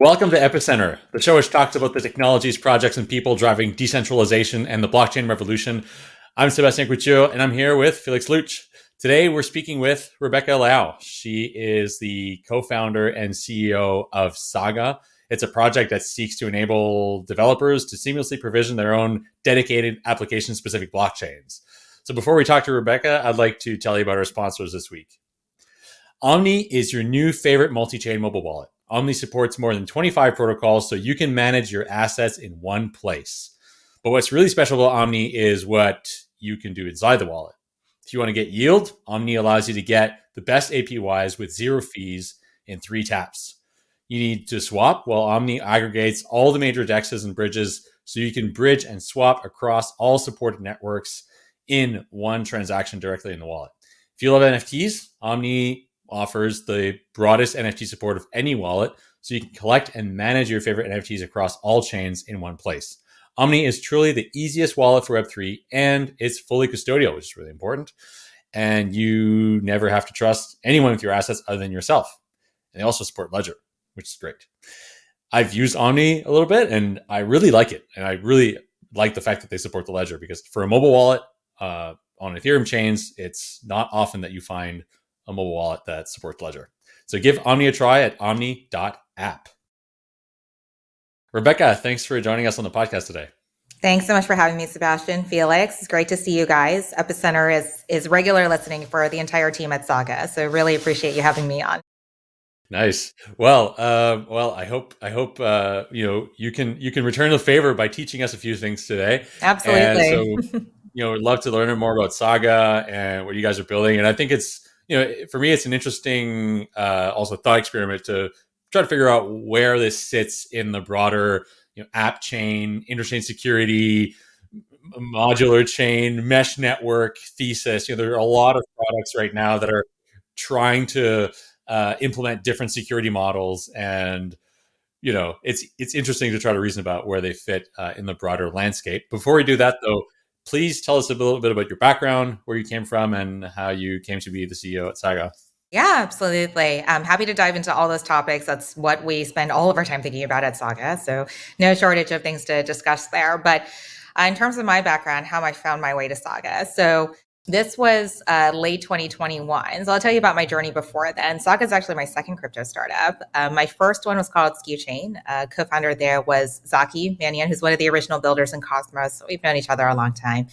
Welcome to Epicenter, the show which talks about the technologies, projects, and people driving decentralization and the blockchain revolution. I'm Sebastien Couture, and I'm here with Felix Lutsch. Today, we're speaking with Rebecca Liao. She is the co-founder and CEO of Saga. It's a project that seeks to enable developers to seamlessly provision their own dedicated application-specific blockchains. So before we talk to Rebecca, I'd like to tell you about our sponsors this week. Omni is your new favorite multi-chain mobile wallet. Omni supports more than 25 protocols, so you can manage your assets in one place. But what's really special about Omni is what you can do inside the wallet. If you want to get yield, Omni allows you to get the best APYs with zero fees in three taps. You need to swap, while Omni aggregates all the major dexes and bridges so you can bridge and swap across all supported networks in one transaction directly in the wallet. If you love NFTs, Omni offers the broadest NFT support of any wallet, so you can collect and manage your favorite NFTs across all chains in one place. Omni is truly the easiest wallet for Web3, and it's fully custodial, which is really important. And you never have to trust anyone with your assets other than yourself. And they also support Ledger, which is great. I've used Omni a little bit, and I really like it. And I really like the fact that they support the Ledger because for a mobile wallet uh, on Ethereum chains, it's not often that you find a mobile wallet that supports Ledger. So give Omni a try at omni.app. Rebecca, thanks for joining us on the podcast today. Thanks so much for having me, Sebastian. Felix, it's great to see you guys. Epicenter is is regular listening for the entire team at Saga, so really appreciate you having me on. Nice. Well, uh, well, I hope I hope uh, you know you can you can return the favor by teaching us a few things today. Absolutely. so, you know, we'd love to learn more about Saga and what you guys are building. And I think it's you know, for me, it's an interesting uh, also thought experiment to try to figure out where this sits in the broader you know, app chain, interchain security, modular chain, mesh network thesis. You know, there are a lot of products right now that are trying to uh, implement different security models and you know it's it's interesting to try to reason about where they fit uh, in the broader landscape before we do that though please tell us a little bit about your background, where you came from, and how you came to be the CEO at Saga. Yeah, absolutely. I'm happy to dive into all those topics. That's what we spend all of our time thinking about at Saga. So, no shortage of things to discuss there. But uh, in terms of my background, how I found my way to Saga. So, this was uh, late 2021. So I'll tell you about my journey before then. Saga is actually my second crypto startup. Uh, my first one was called SkuChain. Uh, co-founder there was Zaki Manian, who's one of the original builders in Cosmos. So we've known each other a long time.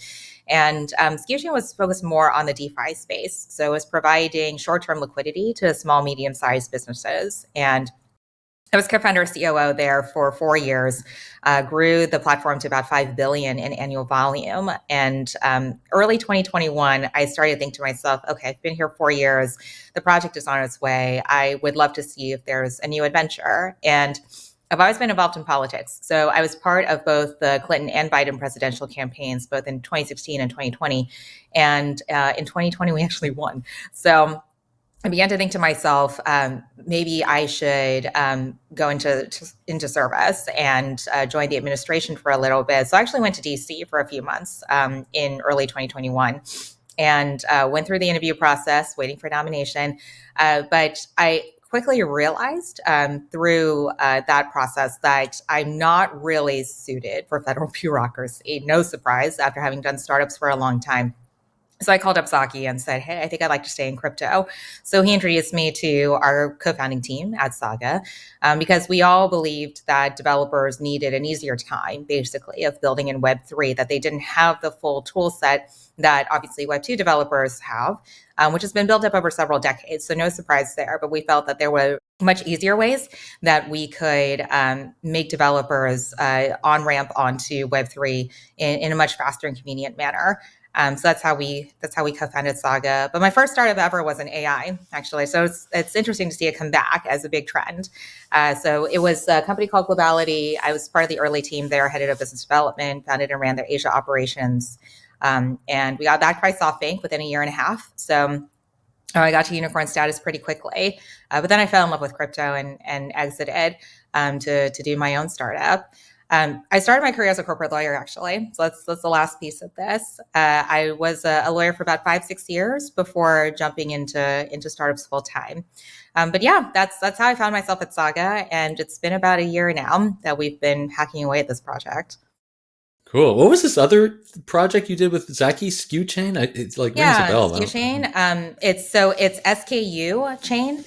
And um, SkuChain was focused more on the DeFi space. So it was providing short-term liquidity to small, medium-sized businesses. And I was co-founder COO there for four years, uh, grew the platform to about 5 billion in annual volume. And um, early 2021, I started to think to myself, okay, I've been here four years. The project is on its way. I would love to see if there's a new adventure. And I've always been involved in politics. So I was part of both the Clinton and Biden presidential campaigns, both in 2016 and 2020. And uh, in 2020, we actually won. So I began to think to myself, um, maybe I should um, go into to, into service and uh, join the administration for a little bit. So I actually went to DC for a few months um, in early 2021 and uh, went through the interview process, waiting for nomination. Uh, but I quickly realized um, through uh, that process that I'm not really suited for federal bureaucracy. No surprise after having done startups for a long time. So I called up Zaki and said, Hey, I think I'd like to stay in crypto. So he introduced me to our co founding team at Saga um, because we all believed that developers needed an easier time, basically, of building in Web3, that they didn't have the full tool set that obviously Web2 developers have, um, which has been built up over several decades. So no surprise there. But we felt that there were much easier ways that we could um, make developers uh, on ramp onto Web3 in, in a much faster and convenient manner. Um, so that's how we that's how we co-founded Saga. But my first startup ever was an AI, actually. So it's it's interesting to see it come back as a big trend. Uh, so it was a company called Globality. I was part of the early team there, headed of business development, founded and ran their Asia operations, um, and we got backed by SoftBank within a year and a half. So uh, I got to unicorn status pretty quickly. Uh, but then I fell in love with crypto and and exited um, to to do my own startup. Um, I started my career as a corporate lawyer, actually. So that's that's the last piece of this. Uh, I was a, a, lawyer for about five, six years before jumping into into startups full time. Um, but yeah, that's that's how I found myself at Saga, and it's been about a year now that we've been hacking away at this project. Cool. What was this other project you did with Zaki SKU Chain? It's like yeah, rings a bell. SKU Chain. Um, it's so it's SKU Chain.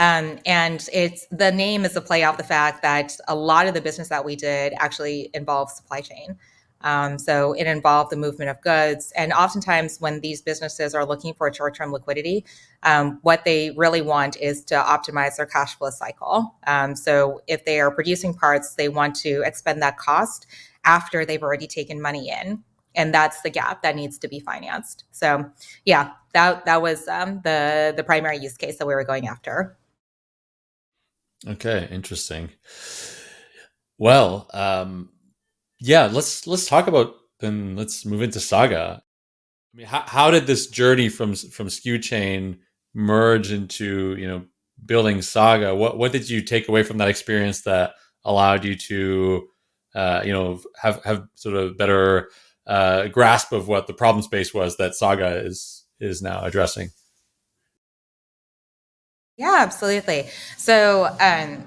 Um, and it's the name is a play off the fact that a lot of the business that we did actually involves supply chain. Um, so it involved the movement of goods. And oftentimes, when these businesses are looking for short term liquidity, um, what they really want is to optimize their cash flow cycle. Um, so if they are producing parts, they want to expend that cost after they've already taken money in. And that's the gap that needs to be financed. So, yeah, that that was um, the the primary use case that we were going after. Okay, interesting. Well, um, yeah, let's let's talk about then. Let's move into Saga. I mean, how, how did this journey from from SKU Chain merge into you know building Saga? What what did you take away from that experience that allowed you to uh, you know have have sort of better uh, grasp of what the problem space was that Saga is is now addressing? Yeah, absolutely. So um,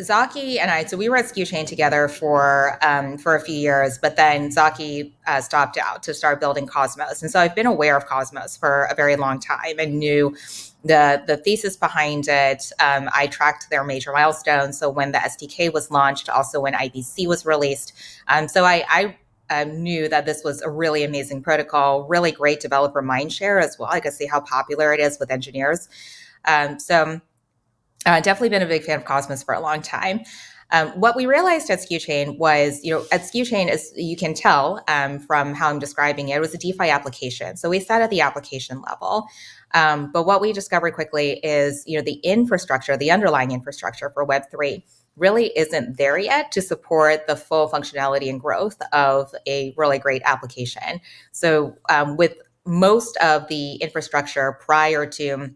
Zaki and I, so we were at SKU Chain together for um, for a few years, but then Zaki uh, stopped out to start building Cosmos, and so I've been aware of Cosmos for a very long time and knew the the thesis behind it. Um, I tracked their major milestones. So when the SDK was launched, also when IBC was released, um, so I, I um, knew that this was a really amazing protocol, really great developer mindshare as well. I could see how popular it is with engineers. Um, so uh, definitely been a big fan of Cosmos for a long time. Um, what we realized at SKU Chain was, you know, at SKU Chain, as you can tell um, from how I'm describing it, it was a DeFi application. So we sat at the application level. Um, but what we discovered quickly is, you know, the infrastructure, the underlying infrastructure for Web3 really isn't there yet to support the full functionality and growth of a really great application. So um, with most of the infrastructure prior to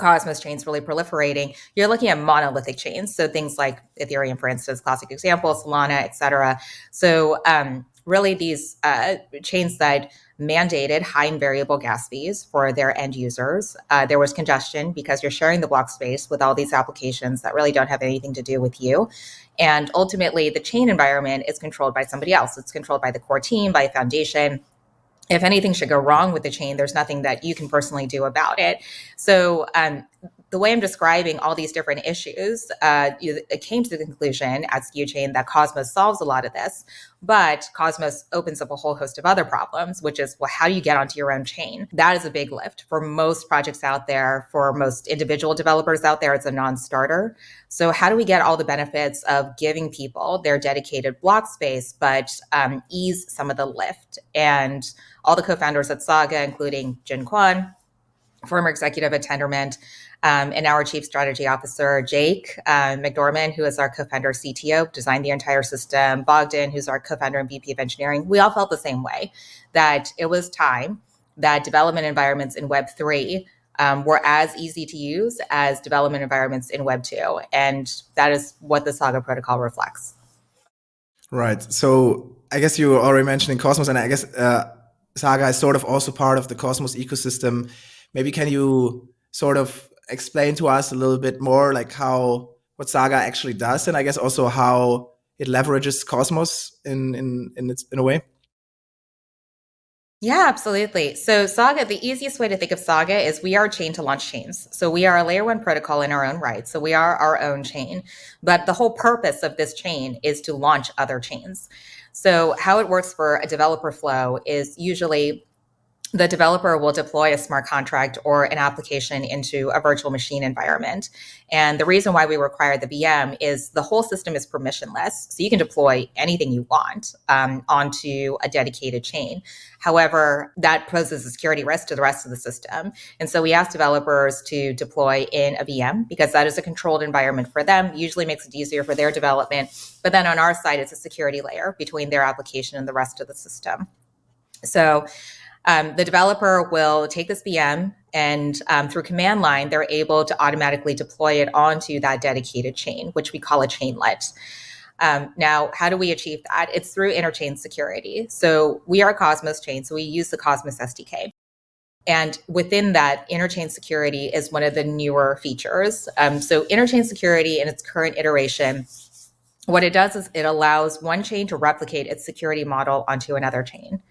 Cosmos chains really proliferating, you're looking at monolithic chains. So things like Ethereum, for instance, classic example, Solana, et cetera. So um, really these uh, chains that mandated high and variable gas fees for their end users. Uh, there was congestion because you're sharing the block space with all these applications that really don't have anything to do with you. And ultimately, the chain environment is controlled by somebody else. It's controlled by the core team, by a foundation, if anything should go wrong with the chain, there's nothing that you can personally do about it. So um, the way I'm describing all these different issues, uh, it came to the conclusion at SKU Chain that Cosmos solves a lot of this, but Cosmos opens up a whole host of other problems, which is, well, how do you get onto your own chain? That is a big lift for most projects out there, for most individual developers out there, it's a non starter. So, how do we get all the benefits of giving people their dedicated block space, but um, ease some of the lift? And all the co founders at Saga, including Jin Kwon, former executive at Tendermint, um, and our chief strategy officer, Jake uh, McDorman, who is our co-founder CTO, designed the entire system. Bogdan, who's our co-founder and VP of engineering. We all felt the same way that it was time that development environments in Web3 um, were as easy to use as development environments in Web 2. And that is what the Saga protocol reflects. Right. So I guess you were already mentioning Cosmos, and I guess uh, Saga is sort of also part of the Cosmos ecosystem. Maybe can you sort of explain to us a little bit more like how what Saga actually does, and I guess also how it leverages Cosmos in in in its in a way. Yeah, absolutely. So Saga, the easiest way to think of Saga is we are a chain to launch chains. So we are a layer one protocol in our own right. So we are our own chain. But the whole purpose of this chain is to launch other chains. So how it works for a developer flow is usually the developer will deploy a smart contract or an application into a virtual machine environment. And the reason why we require the VM is the whole system is permissionless. So you can deploy anything you want um, onto a dedicated chain. However, that poses a security risk to the rest of the system. And so we ask developers to deploy in a VM because that is a controlled environment for them, usually makes it easier for their development. But then on our side, it's a security layer between their application and the rest of the system. So um, the developer will take this VM and um, through command line, they're able to automatically deploy it onto that dedicated chain, which we call a chainlet. Um, now, how do we achieve that? It's through interchain security. So we are Cosmos Chain, so we use the Cosmos SDK. And within that, interchain security is one of the newer features. Um, so interchain security in its current iteration, what it does is it allows one chain to replicate its security model onto another chain.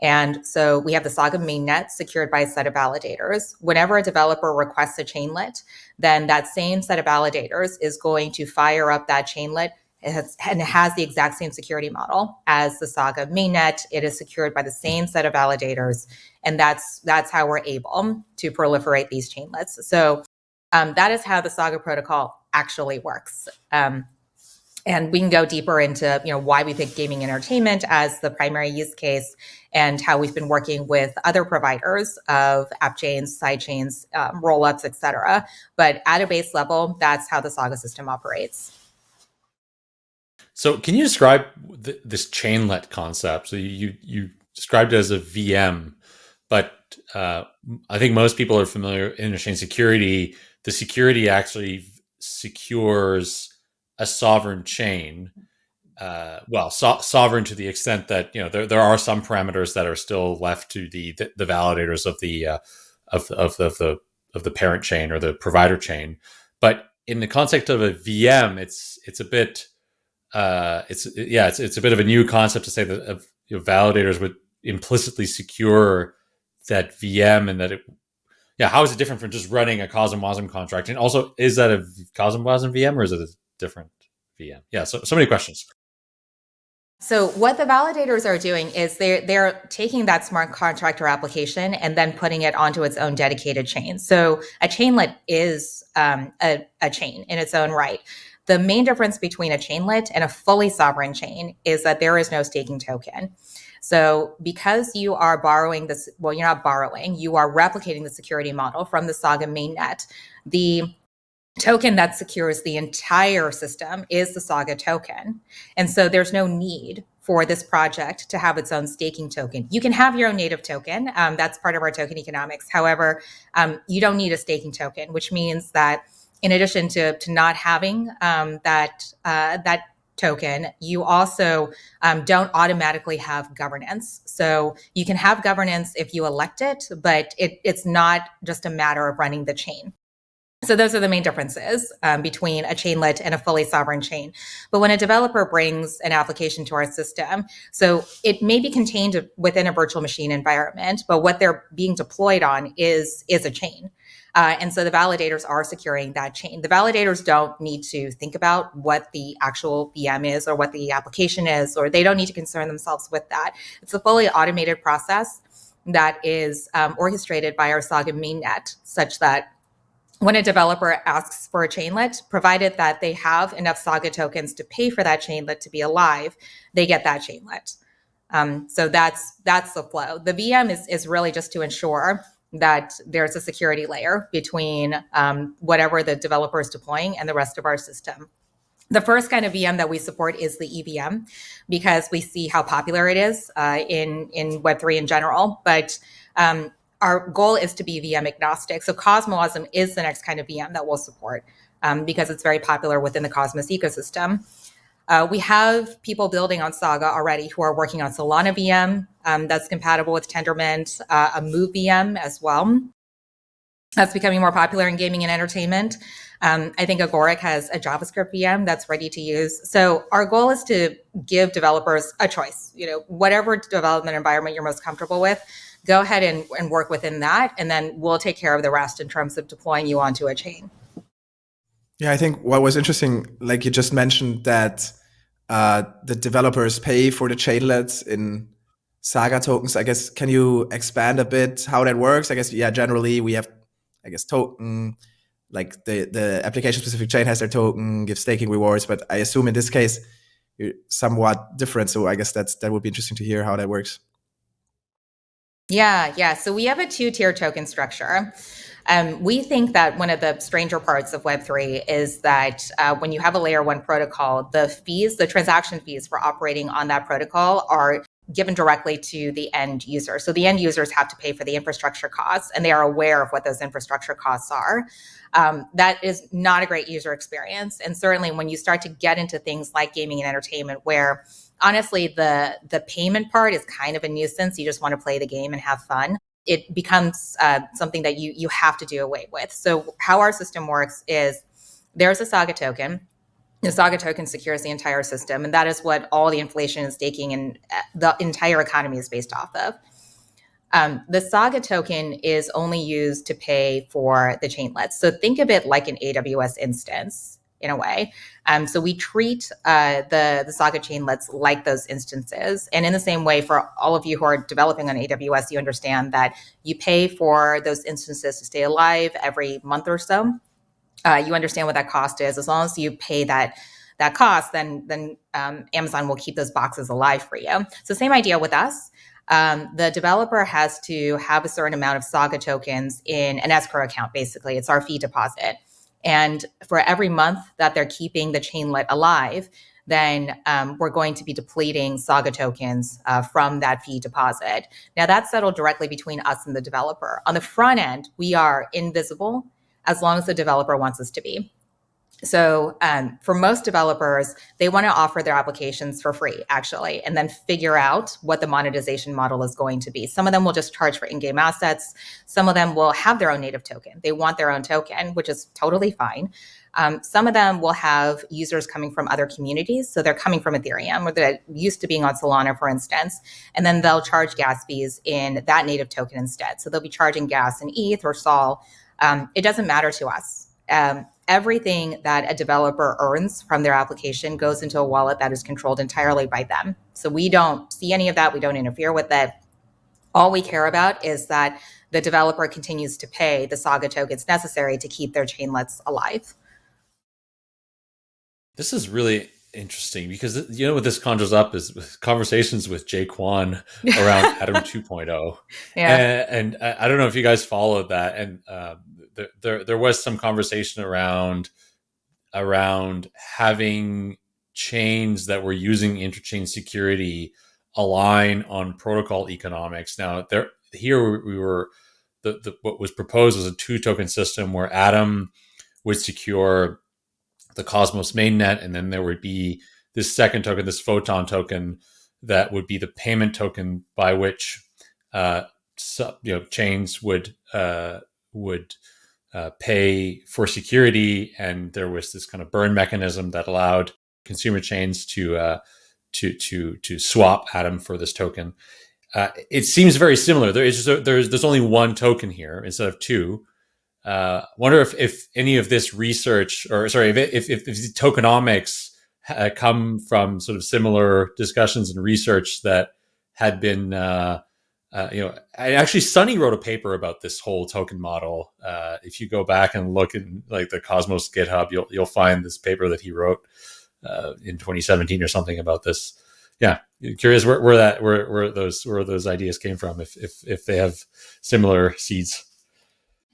And so we have the Saga mainnet secured by a set of validators. Whenever a developer requests a chainlet, then that same set of validators is going to fire up that chainlet and it has the exact same security model as the Saga mainnet. It is secured by the same set of validators, and that's that's how we're able to proliferate these chainlets. So um, that is how the Saga protocol actually works. Um, and we can go deeper into you know why we pick gaming entertainment as the primary use case and how we've been working with other providers of app chains side chains um, rollups etc but at a base level that's how the saga system operates. So can you describe th this chainlet concept? So you you described it as a vm but uh, i think most people are familiar in interchain security. The security actually secures a sovereign chain. Uh, well, so sovereign to the extent that you know there, there are some parameters that are still left to the the, the validators of the uh, of, of, of the of the parent chain or the provider chain. But in the context of a VM, it's it's a bit uh, it's yeah it's it's a bit of a new concept to say that you know, validators would implicitly secure that VM and that it yeah how is it different from just running a CosmWasm contract and also is that a CosmWasm VM or is it a different VM? Yeah, so so many questions. So what the validators are doing is they're they're taking that smart contract or application and then putting it onto its own dedicated chain. So a chainlet is um, a, a chain in its own right. The main difference between a chainlet and a fully sovereign chain is that there is no staking token. So because you are borrowing this, well, you're not borrowing, you are replicating the security model from the Saga mainnet. The token that secures the entire system is the Saga token. And so there's no need for this project to have its own staking token. You can have your own native token. Um, that's part of our token economics. However, um, you don't need a staking token, which means that in addition to, to not having um, that, uh, that token, you also um, don't automatically have governance. So you can have governance if you elect it, but it, it's not just a matter of running the chain. So those are the main differences um, between a chainlet and a fully sovereign chain. But when a developer brings an application to our system, so it may be contained within a virtual machine environment, but what they're being deployed on is is a chain. Uh, and so the validators are securing that chain. The validators don't need to think about what the actual VM is or what the application is, or they don't need to concern themselves with that. It's a fully automated process that is um, orchestrated by our Saga mainnet, such that when a developer asks for a chainlet, provided that they have enough Saga tokens to pay for that chainlet to be alive, they get that chainlet. Um, so that's that's the flow. The VM is is really just to ensure that there's a security layer between um, whatever the developer is deploying and the rest of our system. The first kind of VM that we support is the EVM because we see how popular it is uh, in in Web3 in general. But um, our goal is to be VM agnostic. So CosmWasm is the next kind of VM that we'll support um, because it's very popular within the Cosmos ecosystem. Uh, we have people building on Saga already who are working on Solana VM um, that's compatible with Tendermint, uh, a Move VM as well. That's becoming more popular in gaming and entertainment. Um, I think Agoric has a JavaScript VM that's ready to use. So our goal is to give developers a choice. You know, whatever development environment you're most comfortable with, go ahead and, and work within that, and then we'll take care of the rest in terms of deploying you onto a chain. Yeah, I think what was interesting, like you just mentioned, that uh, the developers pay for the chainlets in Saga tokens. I guess can you expand a bit how that works? I guess yeah, generally we have, I guess token, like the the application specific chain has their token, gives staking rewards, but I assume in this case somewhat different. So I guess that's that would be interesting to hear how that works. Yeah, yeah. So we have a two tier token structure. Um, we think that one of the stranger parts of Web3 is that uh, when you have a layer one protocol, the fees, the transaction fees for operating on that protocol are given directly to the end user. So the end users have to pay for the infrastructure costs, and they are aware of what those infrastructure costs are. Um, that is not a great user experience, and certainly when you start to get into things like gaming and entertainment, where honestly the the payment part is kind of a nuisance. You just want to play the game and have fun. It becomes uh, something that you you have to do away with. So how our system works is there's a Saga token the Saga token secures the entire system, and that is what all the inflation and staking and uh, the entire economy is based off of. Um, the Saga token is only used to pay for the chainlets. So think of it like an AWS instance in a way. Um, so we treat uh, the, the Saga chainlets like those instances. And in the same way, for all of you who are developing on AWS, you understand that you pay for those instances to stay alive every month or so uh, you understand what that cost is. As long as you pay that that cost, then then um, Amazon will keep those boxes alive for you. So same idea with us. Um, the developer has to have a certain amount of Saga tokens in an escrow account. Basically, it's our fee deposit, and for every month that they're keeping the chainlet alive, then um, we're going to be depleting Saga tokens uh, from that fee deposit. Now that's settled directly between us and the developer. On the front end, we are invisible as long as the developer wants us to be. So um, for most developers, they want to offer their applications for free, actually, and then figure out what the monetization model is going to be. Some of them will just charge for in-game assets. Some of them will have their own native token. They want their own token, which is totally fine. Um, some of them will have users coming from other communities. So they're coming from Ethereum or they're used to being on Solana, for instance, and then they'll charge gas fees in that native token instead. So they'll be charging gas in ETH or SOL um, it doesn't matter to us. Um, everything that a developer earns from their application goes into a wallet that is controlled entirely by them. So we don't see any of that. We don't interfere with it. All we care about is that the developer continues to pay the Saga tokens necessary to keep their chainlets alive. This is really interesting because you know what this conjures up is conversations with Jae around Atom 2.0. Yeah, and, and, I don't know if you guys followed that, and uh, there, there was some conversation around around having chains that were using interchain security align on protocol economics. Now there here we were the, the what was proposed was a two token system where Atom would secure the Cosmos mainnet, and then there would be this second token, this Photon token, that would be the payment token by which uh, you know chains would uh, would uh, pay for security, and there was this kind of burn mechanism that allowed consumer chains to uh, to to to swap Atom for this token. Uh, it seems very similar. There is a, there's there's only one token here instead of two, uh, wonder if, if any of this research or sorry, if, if, if, if tokenomics come from sort of similar discussions and research that had been, uh, uh, you know, I actually Sunny wrote a paper about this whole token model. Uh, if you go back and look in like the Cosmos GitHub, you'll you'll find this paper that he wrote uh, in 2017 or something about this. Yeah, curious where, where that where, where those where those ideas came from. If if if they have similar seeds.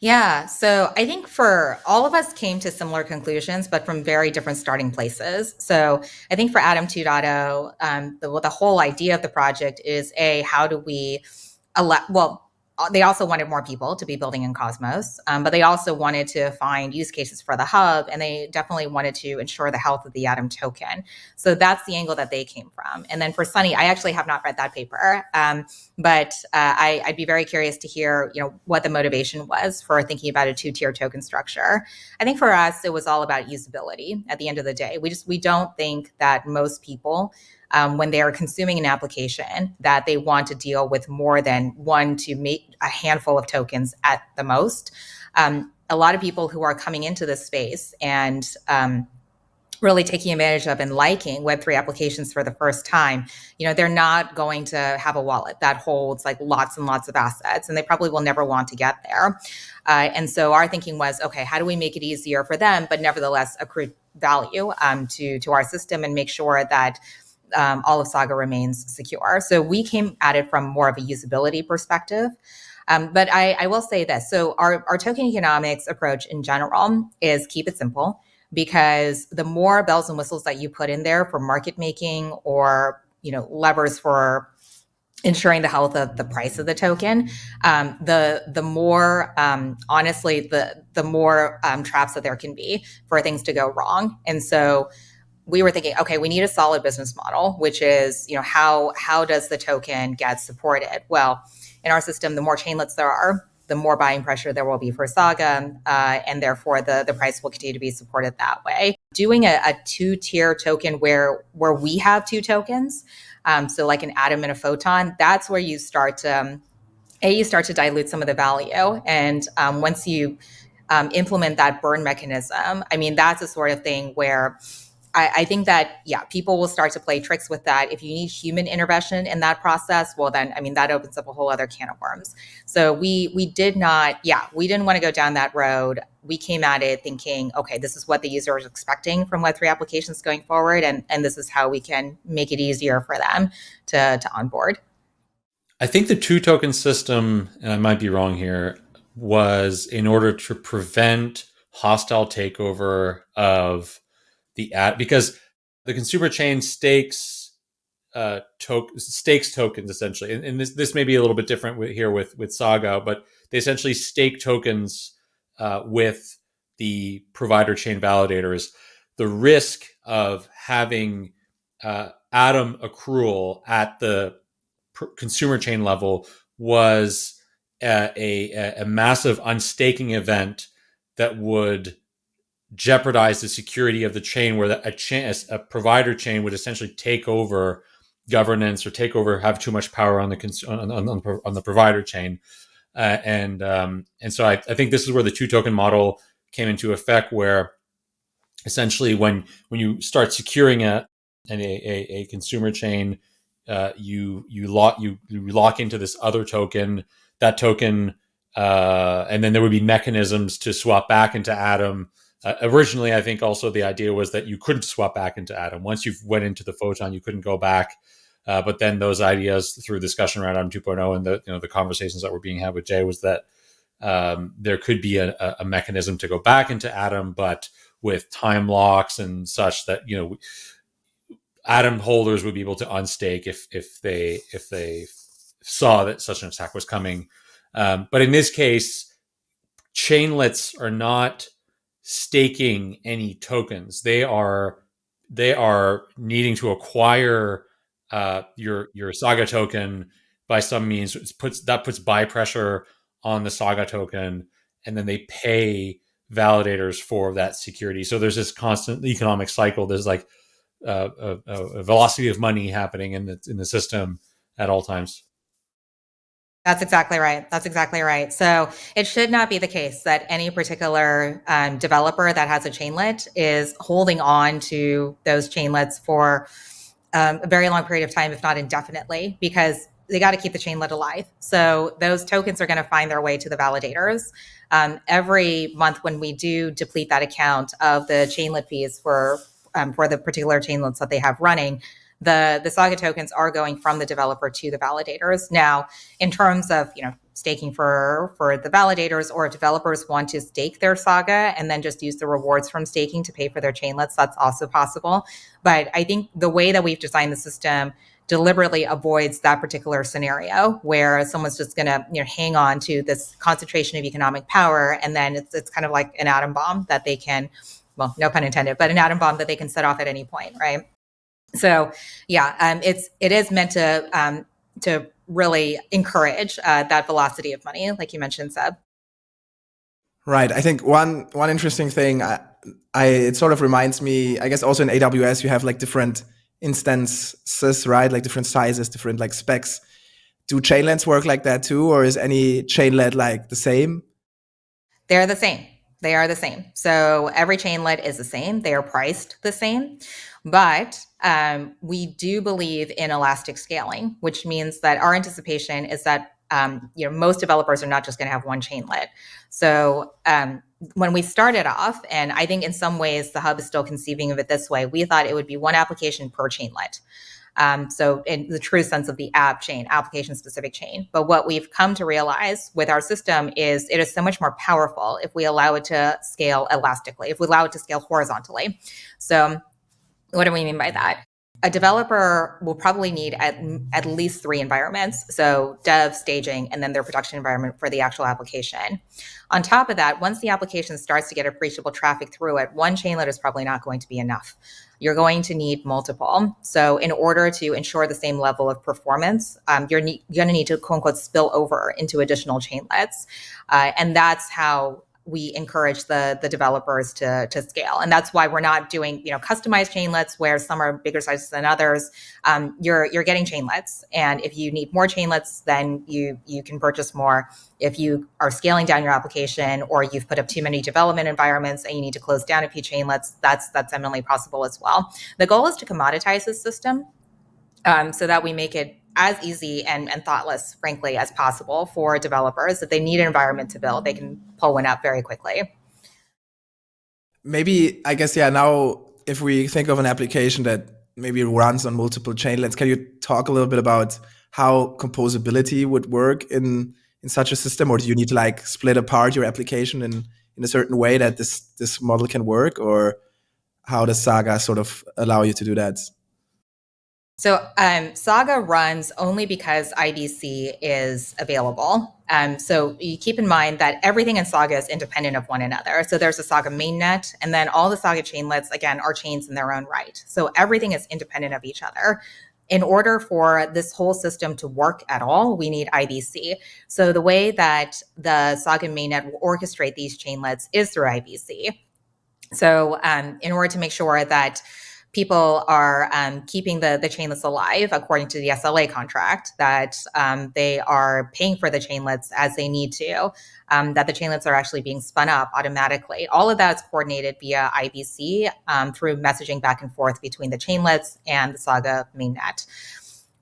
Yeah. So I think for all of us came to similar conclusions, but from very different starting places. So I think for Atom 2.0, um, the, the whole idea of the project is a how do we well, uh, they also wanted more people to be building in Cosmos, um, but they also wanted to find use cases for the hub, and they definitely wanted to ensure the health of the Atom token. So that's the angle that they came from. And then for Sunny, I actually have not read that paper, um, but uh, I, would be very curious to hear, you know, what the motivation was for thinking about a two-tier token structure. I think for us, it was all about usability. At the end of the day, we just we don't think that most people um, when they are consuming an application that they want to deal with more than one to make a handful of tokens at the most. Um, a lot of people who are coming into this space and um, really taking advantage of and liking web3 applications for the first time you know they're not going to have a wallet that holds like lots and lots of assets and they probably will never want to get there uh, and so our thinking was okay how do we make it easier for them but nevertheless accrue value um, to to our system and make sure that um, all of Saga remains secure. So we came at it from more of a usability perspective. Um, but I, I, will say this. So our, our token economics approach in general is keep it simple because the more bells and whistles that you put in there for market making or, you know, levers for ensuring the health of the price of the token, um, the the more um, honestly the the more um, traps that there can be for things to go wrong. And so we were thinking, okay, we need a solid business model, which is you know how how does the token get supported? Well, in our system, the more chainlets there are, the more buying pressure there will be for Saga, uh, and therefore the the price will continue to be supported that way. Doing a, a two tier token where where we have two tokens um, so like an atom and a photon, that's where you start to, um, A, you start to dilute some of the value. And um, once you um, implement that burn mechanism, I mean, that's a sort of thing where I, I, think that, yeah, people will start to play tricks with that. If you need human intervention in that process, well, then, I mean, that opens up a whole other can of worms. So we, we did not, yeah, we didn't want to go down that road. We came at it thinking, okay, this is what the user is expecting from Web3 applications going forward. And, and this is how we can make it easier for them to, to onboard. I think the two token system, and I might be wrong here, was in order to prevent hostile takeover of the ad because the consumer chain stakes uh to- stakes tokens essentially and, and, this this may be a little bit different with, here with with saga but they essentially stake tokens uh, with the provider chain validators. The risk of having uh, atom accrual at the consumer chain level was a, a, a massive unstaking event that would jeopardize the security of the chain where a, chain, a provider chain would essentially take over governance or take over have too much power on the on, on, on the provider chain. Uh, and um, and so I, I, think this is where the two token model came into effect where essentially when when you start securing a a, a, a consumer chain uh, you you lock you, you lock into this other token. That token uh, and then there would be mechanisms to swap back into atom uh, originally, I think also the idea was that you couldn't swap back into Atom. Once you went into the photon, you couldn't go back. Uh, but then those ideas through discussion around Atom 2.0 and the you know the conversations that were being had with Jae was that um, there could be a, a, mechanism to go back into Atom, but with time locks and such that you know Atom holders would be able to unstake if if they if they saw that such an attack was coming. Um, but in this case, chainlets are not staking any tokens. They are they are needing to acquire uh, your your Saga token by some means. It puts that puts buy pressure on the Saga token, and then they pay validators for that security. So there's this constant economic cycle. There's like uh, a, a, velocity of money happening in the in the system at all times. That's exactly right. That's exactly right. So it should not be the case that any particular um, developer that has a chainlet is holding on to those chainlets for um, a very long period of time, if not indefinitely, because they got to keep the chainlet alive. So those tokens are going to find their way to the validators. Um, every month when we do deplete that account of the chainlet fees for um, for the particular chainlets that they have running, the the Saga tokens are going from the developer to the validators. Now, in terms of you know staking for for the validators, or developers want to stake their Saga and then just use the rewards from staking to pay for their chainlets, that's also possible. But I think the way that we've designed the system deliberately avoids that particular scenario where someone's just going to you know hang on to this concentration of economic power and then it's, it's kind of like an atom bomb that they can well no pun intended but an atom bomb that they can set off at any point right so yeah, um, it's it is meant to um, to really encourage uh, that velocity of money, like you mentioned, Seb. Right. I think one one interesting thing, I, I it sort of reminds me. I guess also in AWS you have like different instances, right? Like different sizes, different like specs. Do chainlets work like that too, or is any chainlet like the same? They're the same. They are the same. So every chainlet is the same. They are priced the same. But um, we do believe in elastic scaling, which means that our anticipation is that um, you know most developers are not just going to have one chainlet. So um, when we started off, and I think in some ways the hub is still conceiving of it this way, we thought it would be one application per chainlet. Um, so in the true sense of the app chain, application specific chain. But what we've come to realize with our system is it is so much more powerful if we allow it to scale elastically, if we allow it to scale horizontally. So what do we mean by that? a developer will probably need at, at least three environments so dev staging and then their production environment for the actual application. On top of that once the application starts to get appreciable traffic through it one chainlet is probably not going to be enough. You're going to need multiple. So in order to ensure the same level of performance um, you're, ne- going to need to quote unquote spill over into additional chainlets uh, and that's how we encourage the the developers to to scale. And that's why we're not doing you know customized chainlets where some are bigger sizes than others. Um, you're you're getting chainlets and if you need more chainlets then you you can purchase more. If you are scaling down your application or you've put up too many development environments and you need to close down a few chainlets that's that's eminently possible as well. The goal is to commoditize this system um, so that we make it as easy and, and thoughtless, frankly, as possible for developers. If they need an environment to build, they can pull one up very quickly. Maybe, I guess, yeah, now if we think of an application that maybe runs on multiple chainlets, can you talk a little bit about how composability would work in in such a system or do you need to like split apart your application in in a certain way that this this model can work or how does saga sort of allow you to do that so um, Saga runs only because IBC is available. Um, so you keep in mind that everything in Saga is independent of one another. So there's a Saga mainnet, and then all the Saga chainlets, again, are chains in their own right. So everything is independent of each other. In order for this whole system to work at all, we need IBC. So the way that the Saga mainnet will orchestrate these chainlets is through IBC. So um, in order to make sure that people are um, keeping the, the chainlets alive according to the SLA contract, that um, they are paying for the chainlets as they need to, um, that the chainlets are actually being spun up automatically. All of that is coordinated via IBC um, through messaging back and forth between the chainlets and the Saga mainnet.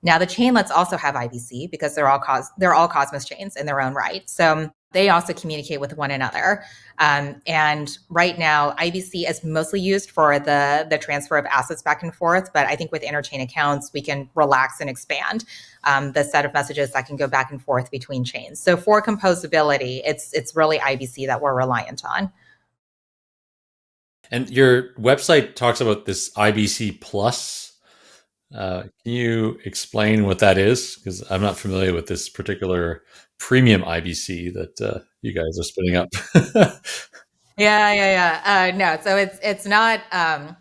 Now the chainlets also have IBC because they're all cos- they're all Cosmos chains in their own right. So they also communicate with one another. Um, and right now, IBC is mostly used for the, the transfer of assets back and forth. But I think with interchain accounts, we can relax and expand um, the set of messages that can go back and forth between chains. So for composability, it's it's really IBC that we're reliant on. And your website talks about this IBC plus. Uh, can you explain what that is? Because I'm not familiar with this particular premium IBC that uh, you guys are spinning up. yeah, yeah, yeah. Uh, no, so it's it's not. Um,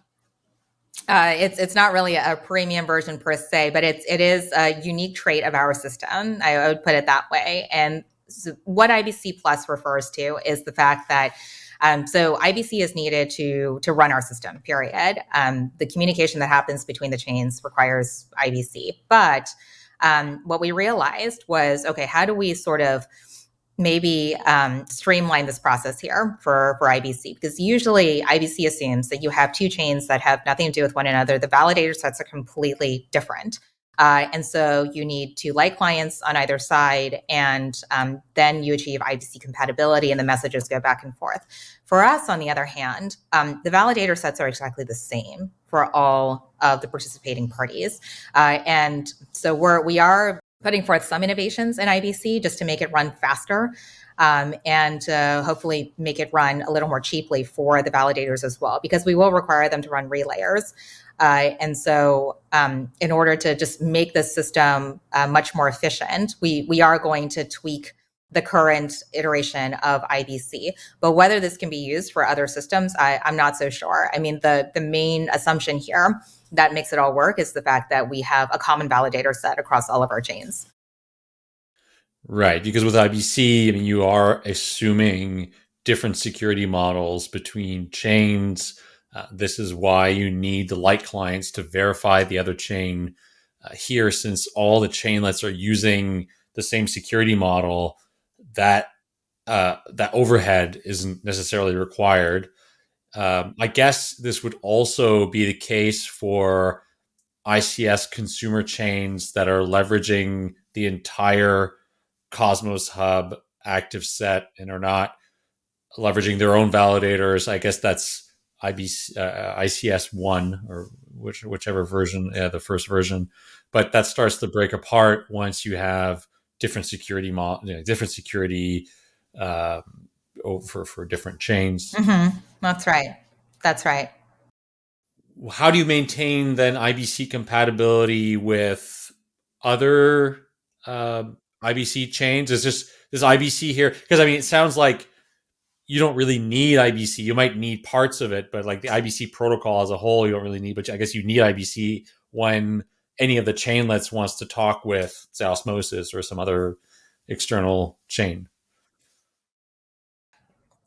uh, it's it's not really a premium version per se, but it's it is a unique trait of our system. I would put it that way. And so what IBC Plus refers to is the fact that um, so IBC is needed to to run our system. Period. Um, the communication that happens between the chains requires IBC, but um, what we realized was okay, how do we sort of maybe um, streamline this process here for, for IBC? Because usually IBC assumes that you have two chains that have nothing to do with one another. The validator sets are completely different. Uh, and so you need two light clients on either side, and um, then you achieve IBC compatibility and the messages go back and forth. For us, on the other hand, um, the validator sets are exactly the same for all of the participating parties. Uh, and so we're, we are putting forth some innovations in IBC just to make it run faster. Um, and uh, hopefully make it run a little more cheaply for the validators as well, because we will require them to run relayers. Uh, and so, um, in order to just make the system uh, much more efficient, we we are going to tweak the current iteration of IBC. But whether this can be used for other systems, I, I'm not so sure. I mean, the the main assumption here that makes it all work is the fact that we have a common validator set across all of our chains. Right, because with IBC, I mean, you are assuming different security models between chains uh, this is why you need the light clients to verify the other chain uh, here, since all the chainlets are using the same security model. That uh, that overhead isn't necessarily required. Um, I guess this would also be the case for ICS consumer chains that are leveraging the entire Cosmos Hub active set and are not leveraging their own validators. I guess that's IBC, uh, ICS one or which, whichever version, uh, the first version, but that starts to break apart once you have different security mo- you know, different security uh, over for different chains. Mm-hmm. That's right. That's right. how do you maintain then IBC compatibility with other uh, IBC chains? Is this this IBC here? Because I mean, it sounds like you don't really need IBC. You might need parts of it, but like the IBC protocol as a whole, you don't really need. But I guess you need IBC when any of the chainlets wants to talk with say Osmosis or some other external chain.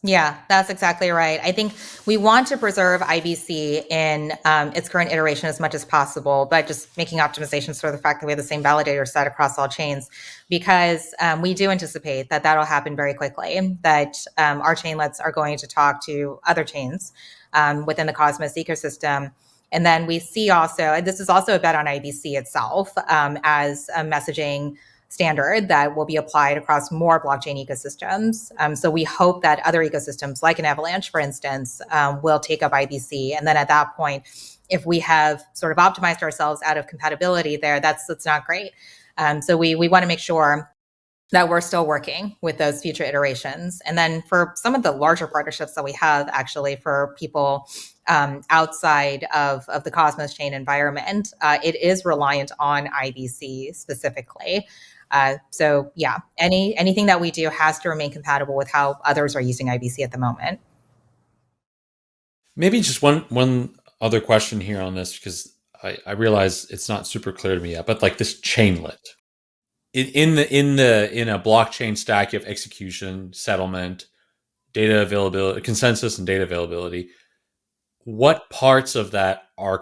Yeah, that's exactly right. I think we want to preserve IBC in um, its current iteration as much as possible, but just making optimizations for the fact that we have the same validator set across all chains, because um, we do anticipate that that'll happen very quickly, that um, our chainlets are going to talk to other chains um, within the Cosmos ecosystem. And then we see also, and this is also a bet on IBC itself um, as a messaging standard that will be applied across more blockchain ecosystems. Um, so we hope that other ecosystems, like an Avalanche, for instance, um, will take up IBC. And then at that point, if we have sort of optimized ourselves out of compatibility there, that's that's not great. Um, so we we want to make sure that we're still working with those future iterations. And then for some of the larger partnerships that we have, actually, for people um, outside of, of the Cosmos chain environment, uh, it is reliant on IBC specifically. Uh, so yeah, any anything that we do has to remain compatible with how others are using IBC at the moment. Maybe just one one other question here on this because I, I realize it's not super clear to me yet, but like this chainlet in, in the in the in a blockchain stack, you have execution, settlement, data availability, consensus, and data availability. What parts of that are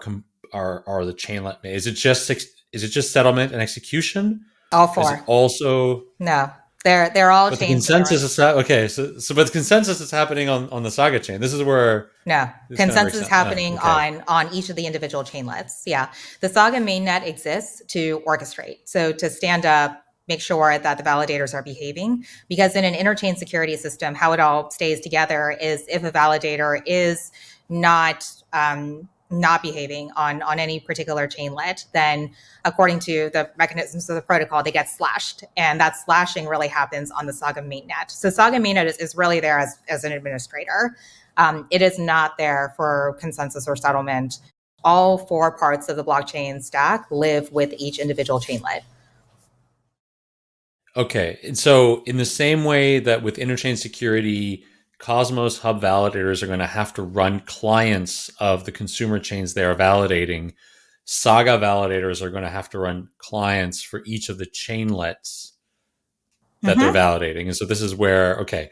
are are the chainlet? Is it just is it just settlement and execution? All four. also no. They're they're all but the consensus is okay. So so but the consensus is happening on on the Saga chain. This is where no consensus is happening okay. on on each of the individual chainlets. Yeah, the Saga mainnet exists to orchestrate. So to stand up make sure that the validators are behaving because in an interchain security system how it all stays together is if a validator is not um, not behaving on on any particular chainlet, then according to the mechanisms of the protocol, they get slashed, and that slashing really happens on the Saga mainnet. So Saga mainnet is, is really there as as an administrator. Um, it is not there for consensus or settlement. All four parts of the blockchain stack live with each individual chainlet. Okay, and so in the same way that with interchain security Cosmos Hub validators are going to have to run clients of the consumer chains they are validating. Saga validators are going to have to run clients for each of the chainlets that mm-hmm. they're validating. And so this is where, okay,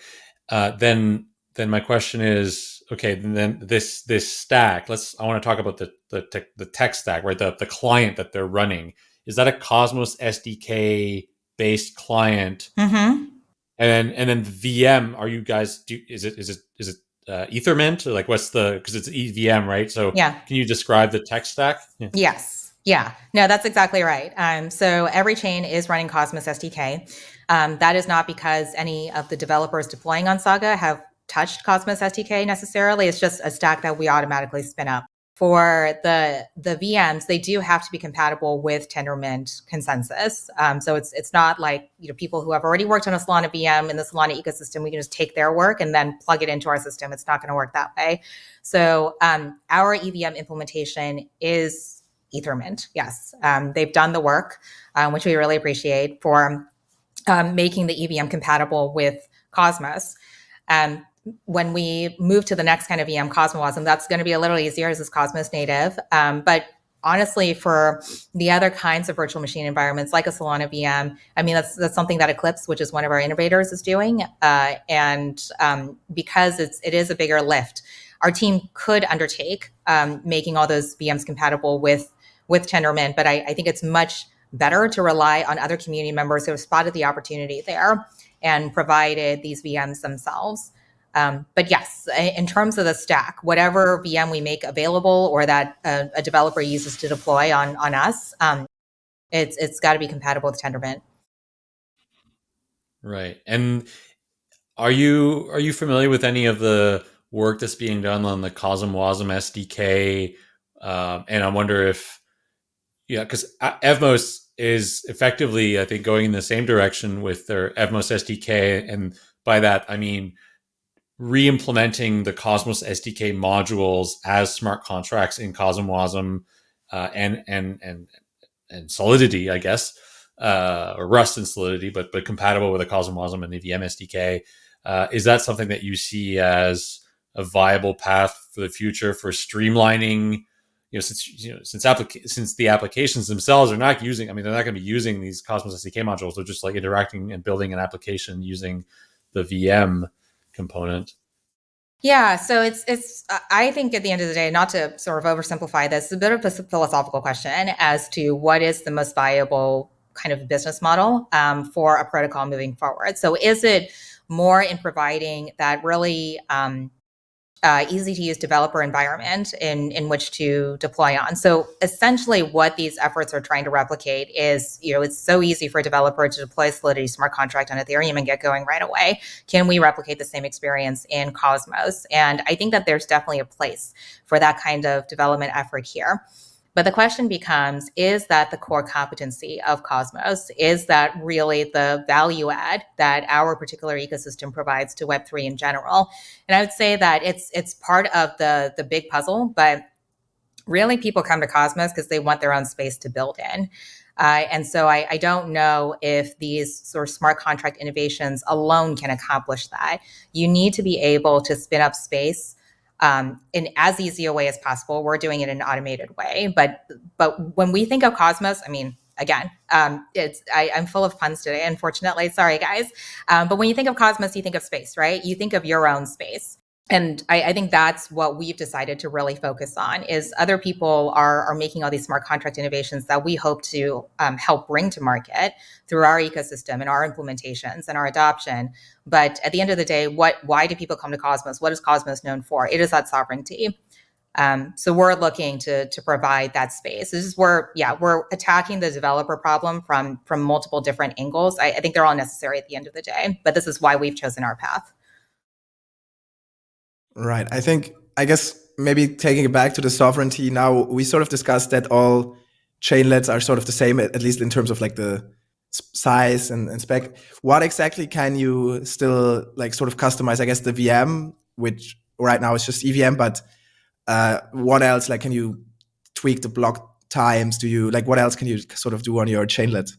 uh, then then my question is, okay, then this this stack. Let's. I want to talk about the the tech, the tech stack, right? The the client that they're running. Is that a Cosmos SDK based client? Mm-hmm. And then and then VM, are you guys do is it is it is it uh, Ethermint? Or like what's the because it's EVM, right? So yeah. can you describe the tech stack? Yeah. Yes. Yeah. No, that's exactly right. Um, so every chain is running Cosmos SDK. Um, that is not because any of the developers deploying on Saga have touched Cosmos SDK necessarily. It's just a stack that we automatically spin up for the the VMs, they do have to be compatible with Tendermint consensus. Um, so it's it's not like you know people who have already worked on a Solana VM in the Solana ecosystem, we can just take their work and then plug it into our system. It's not going to work that way. So um, our EVM implementation is Ethermint. Yes, um, they've done the work, um, which we really appreciate for um, making the EVM compatible with Cosmos. Um, when we move to the next kind of VM CosmWasm, that's going to be a little easier as it's Cosmos native. Um, but honestly, for the other kinds of virtual machine environments like a Solana VM, I mean, that's, that's something that Eclipse, which is one of our innovators, is doing. Uh, and um, because it's, it is a bigger lift, our team could undertake um, making all those VMs compatible with, with Tendermint. But I, I think it's much better to rely on other community members who have spotted the opportunity there and provided these VMs themselves. Um, but yes, in terms of the stack, whatever VM we make available or that a, a developer uses to deploy on on us, um, it's it's got to be compatible with Tendermint. Right. And are you are you familiar with any of the work that's being done on the CosmWasm SDK? Um, and I wonder if yeah, because Evmos is effectively, I think, going in the same direction with their Evmos SDK, and by that I mean re-implementing the Cosmos SDK modules as smart contracts in CosmWasm uh, and and and and Solidity, I guess, uh, or Rust and Solidity, but but compatible with the CosmWasm and the VM SDK. Uh, is that something that you see as a viable path for the future for streamlining? You know, since you know, since since the applications themselves are not using, I mean, they're not going to be using these Cosmos SDK modules. They're just like interacting and building an application using the VM component. Yeah, so it's it's I think at the end of the day, not to sort of oversimplify this, it's a bit of a philosophical question as to what is the most viable kind of business model um, for a protocol moving forward. So is it more in providing that really um, uh, easy to use developer environment in, in which to deploy on. So essentially what these efforts are trying to replicate is, you know, it's so easy for a developer to deploy Solidity smart contract on Ethereum and get going right away. Can we replicate the same experience in Cosmos? And I think that there's definitely a place for that kind of development effort here. But the question becomes is that the core competency of Cosmos? Is that really the value add that our particular ecosystem provides to Web3 in general? And I would say that it's it's part of the the big puzzle, but really people come to Cosmos because they want their own space to build in. Uh, and so I, I, don't know if these sort of smart contract innovations alone can accomplish that. You need to be able to spin up space um, in as easy a way as possible. We're doing it in an automated way, but but when we think of Cosmos, I mean, again, um, it's I, am full of puns today. Unfortunately, sorry guys. Um, but when you think of Cosmos, you think of space, right? You think of your own space and I, I, think that's what we've decided to really focus on is other people are, are making all these smart contract innovations that we hope to um, help bring to market through our ecosystem and our implementations and our adoption. But at the end of the day what why do people come to cosmos? What is cosmos known for? It is that sovereignty. Um, so we're looking to to provide that space. This is where yeah we're attacking the developer problem from from multiple different angles. I, I think they're all necessary at the end of the day but this is why we've chosen our path Right. I think, I guess maybe taking it back to the sovereignty now, we sort of discussed that all chainlets are sort of the same, at least in terms of like the size and, and spec. What exactly can you still like sort of customize? I guess the VM, which right now is just EVM, but uh, what else? Like, can you tweak the block times? Do you like what else can you sort of do on your chainlet?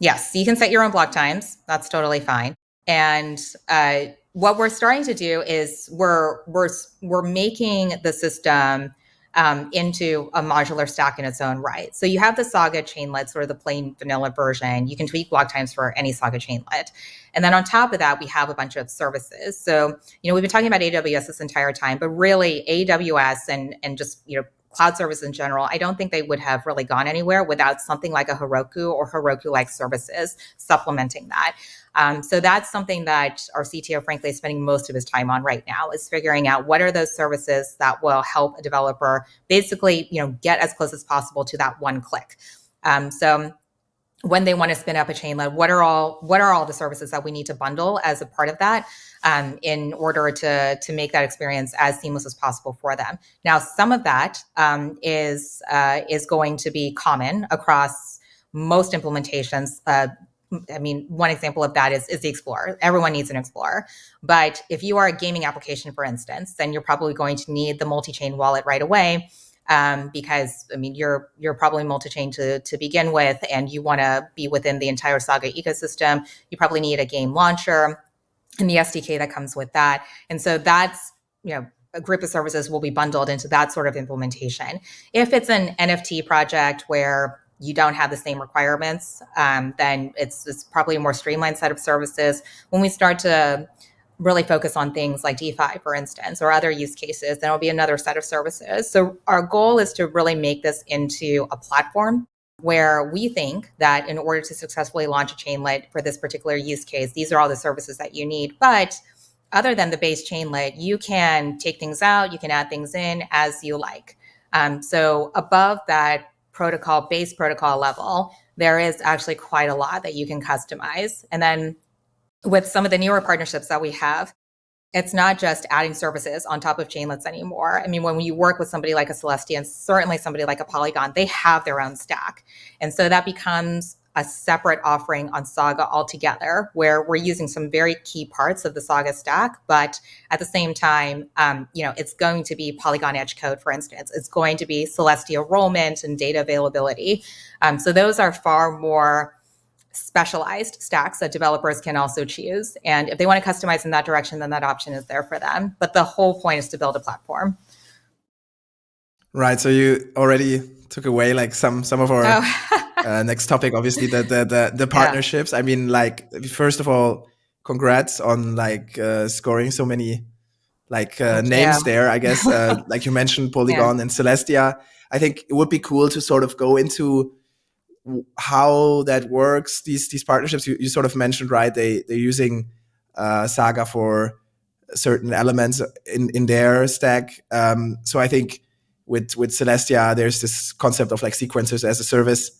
Yes, you can set your own block times. That's totally fine. And uh, what we're starting to do is we're we're we're making the system um, into a modular stack in its own right. So you have the Saga chainlet, sort of the plain vanilla version. You can tweak block times for any Saga chainlet. And then on top of that, we have a bunch of services. So, you know, we've been talking about AWS this entire time, but really AWS and and just, you know, cloud service in general, I don't think they would have really gone anywhere without something like a Heroku or Heroku-like services supplementing that. Um, so that's something that our CTO, frankly, is spending most of his time on right now is figuring out what are those services that will help a developer basically, you know, get as close as possible to that one click. Um, so when they want to spin up a chain chainlet, what are all what are all the services that we need to bundle as a part of that um, in order to to make that experience as seamless as possible for them? Now, some of that um, is uh, is going to be common across most implementations. Uh, I mean, one example of that is, is the Explorer. Everyone needs an Explorer. But if you are a gaming application, for instance, then you're probably going to need the multi-chain wallet right away. Um, because I mean, you're you're probably multi-chain to to begin with, and you want to be within the entire Saga ecosystem. You probably need a game launcher and the SDK that comes with that. And so that's you know a group of services will be bundled into that sort of implementation. If it's an NFT project where you don't have the same requirements, um, then it's, it's probably a more streamlined set of services. When we start to really focus on things like DeFi, for instance, or other use cases, then it'll be another set of services. So our goal is to really make this into a platform where we think that in order to successfully launch a chainlet for this particular use case, these are all the services that you need. But other than the base chainlet, you can take things out, you can add things in as you like. Um, so above that protocol, base protocol level, there is actually quite a lot that you can customize. And then with some of the newer partnerships that we have, it's not just adding services on top of chainlets anymore. I mean, when you work with somebody like a Celestia and certainly somebody like a Polygon, they have their own stack. And so that becomes a separate offering on Saga altogether, where we're using some very key parts of the Saga stack, but at the same time, um, you know, it's going to be Polygon Edge code, for instance. It's going to be Celestia enrollment and data availability. Um, so those are far more specialized stacks that developers can also choose. And if they want to customize in that direction, then that option is there for them. But the whole point is to build a platform. Right. So you already took away like some some of our oh. uh, next topic. Obviously, the the the, the partnerships. Yeah. I mean, like first of all, congrats on like uh, scoring so many like uh, names yeah. there. I guess uh, like you mentioned Polygon yeah. and Celestia. I think it would be cool to sort of go into how that works. These these partnerships you, you sort of mentioned, right? They they're using uh, Saga for certain elements in in their stack. Um, so I think with with Celestia, there's this concept of like sequencers as a service,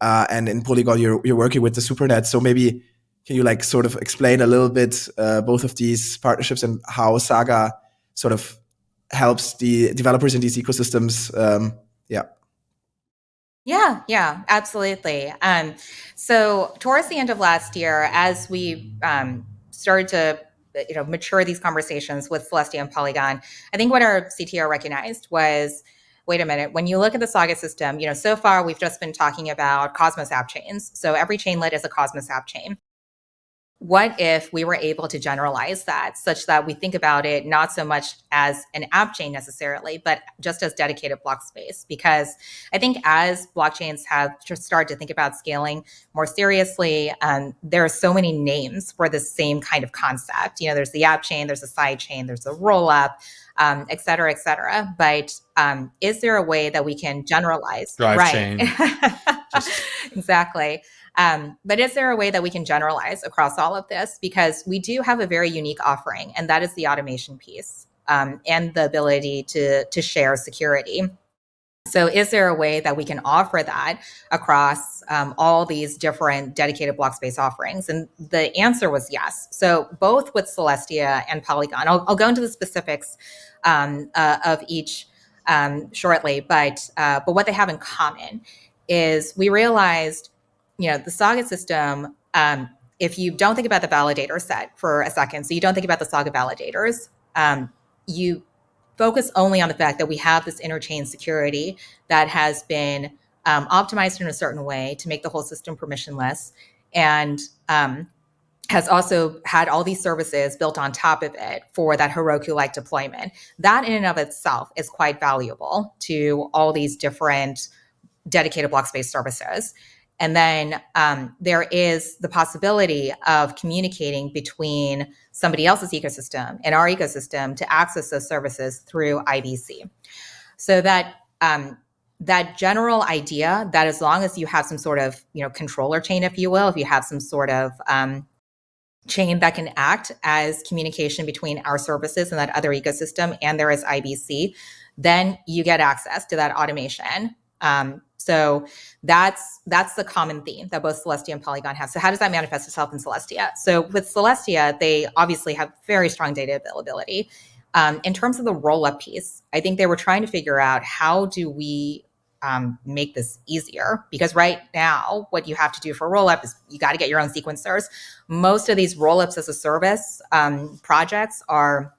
uh, and in Polygon, you're you're working with the SuperNet. So maybe can you like sort of explain a little bit uh, both of these partnerships and how Saga sort of helps the developers in these ecosystems? Um, yeah. Yeah, yeah, absolutely. Um, so towards the end of last year, as we um, started to you know mature these conversations with Celestia and Polygon, I think what our CTO recognized was wait a minute, when you look at the Saga system, you know, so far we've just been talking about Cosmos app chains. So every chainlet is a Cosmos app chain what if we were able to generalize that such that we think about it not so much as an app chain necessarily, but just as dedicated block space? Because I think as blockchains have just started to think about scaling more seriously, um, there are so many names for the same kind of concept. You know, there's the app chain, there's a side chain, there's a roll up. Um, et cetera, et cetera. But um, is there a way that we can generalize? Drive right. chain. exactly. Um, but is there a way that we can generalize across all of this? Because we do have a very unique offering, and that is the automation piece um, and the ability to, to share security. So, is there a way that we can offer that across um, all these different dedicated block space offerings? And the answer was yes. So, both with Celestia and Polygon, I'll, I'll go into the specifics um, uh, of each um, shortly, but uh, but what they have in common is we realized you know, the Saga system, um, if you don't think about the validator set for a second, so you don't think about the Saga validators, um, you focus only on the fact that we have this interchain security that has been um, optimized in a certain way to make the whole system permissionless and um, has also had all these services built on top of it for that Heroku-like deployment. That in and of itself is quite valuable to all these different dedicated block space services. And then um, there is the possibility of communicating between somebody else's ecosystem and our ecosystem to access those services through IBC. So that um, that general idea that as long as you have some sort of you know controller chain, if you will, if you have some sort of um, chain that can act as communication between our services and that other ecosystem, and there is IBC, then you get access to that automation um, so that's that's the common theme that both Celestia and Polygon have. So how does that manifest itself in Celestia? So with Celestia, they obviously have very strong data availability. Um, in terms of the roll-up piece, I think they were trying to figure out how do we um, make this easier because right now what you have to do for roll-up is you got to get your own sequencers. Most of these roll-ups as a service um, projects are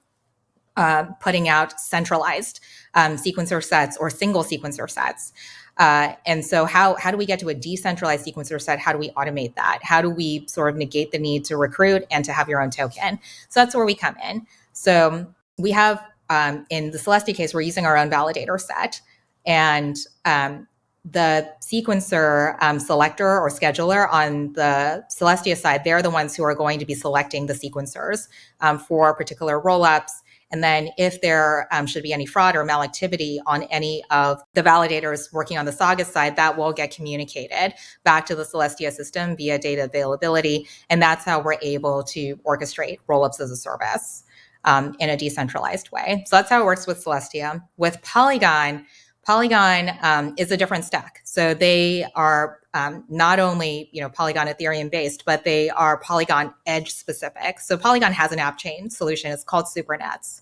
uh, putting out centralized um, sequencer sets or single sequencer sets. Uh, and so how, how do we get to a decentralized sequencer set? How do we automate that? How do we sort of negate the need to recruit and to have your own token? So that's where we come in. So we have, um, in the Celestia case, we're using our own validator set. And um, the sequencer um, selector or scheduler on the Celestia side, they're the ones who are going to be selecting the sequencers um, for particular rollups and then if there um, should be any fraud or malactivity on any of the validators working on the Saga side, that will get communicated back to the Celestia system via data availability. And that's how we're able to orchestrate rollups as a service um, in a decentralized way. So that's how it works with Celestia. With Polygon, Polygon um, is a different stack. So they are um, not only you know Polygon Ethereum based, but they are Polygon Edge specific. So Polygon has an app chain solution. It's called SuperNets,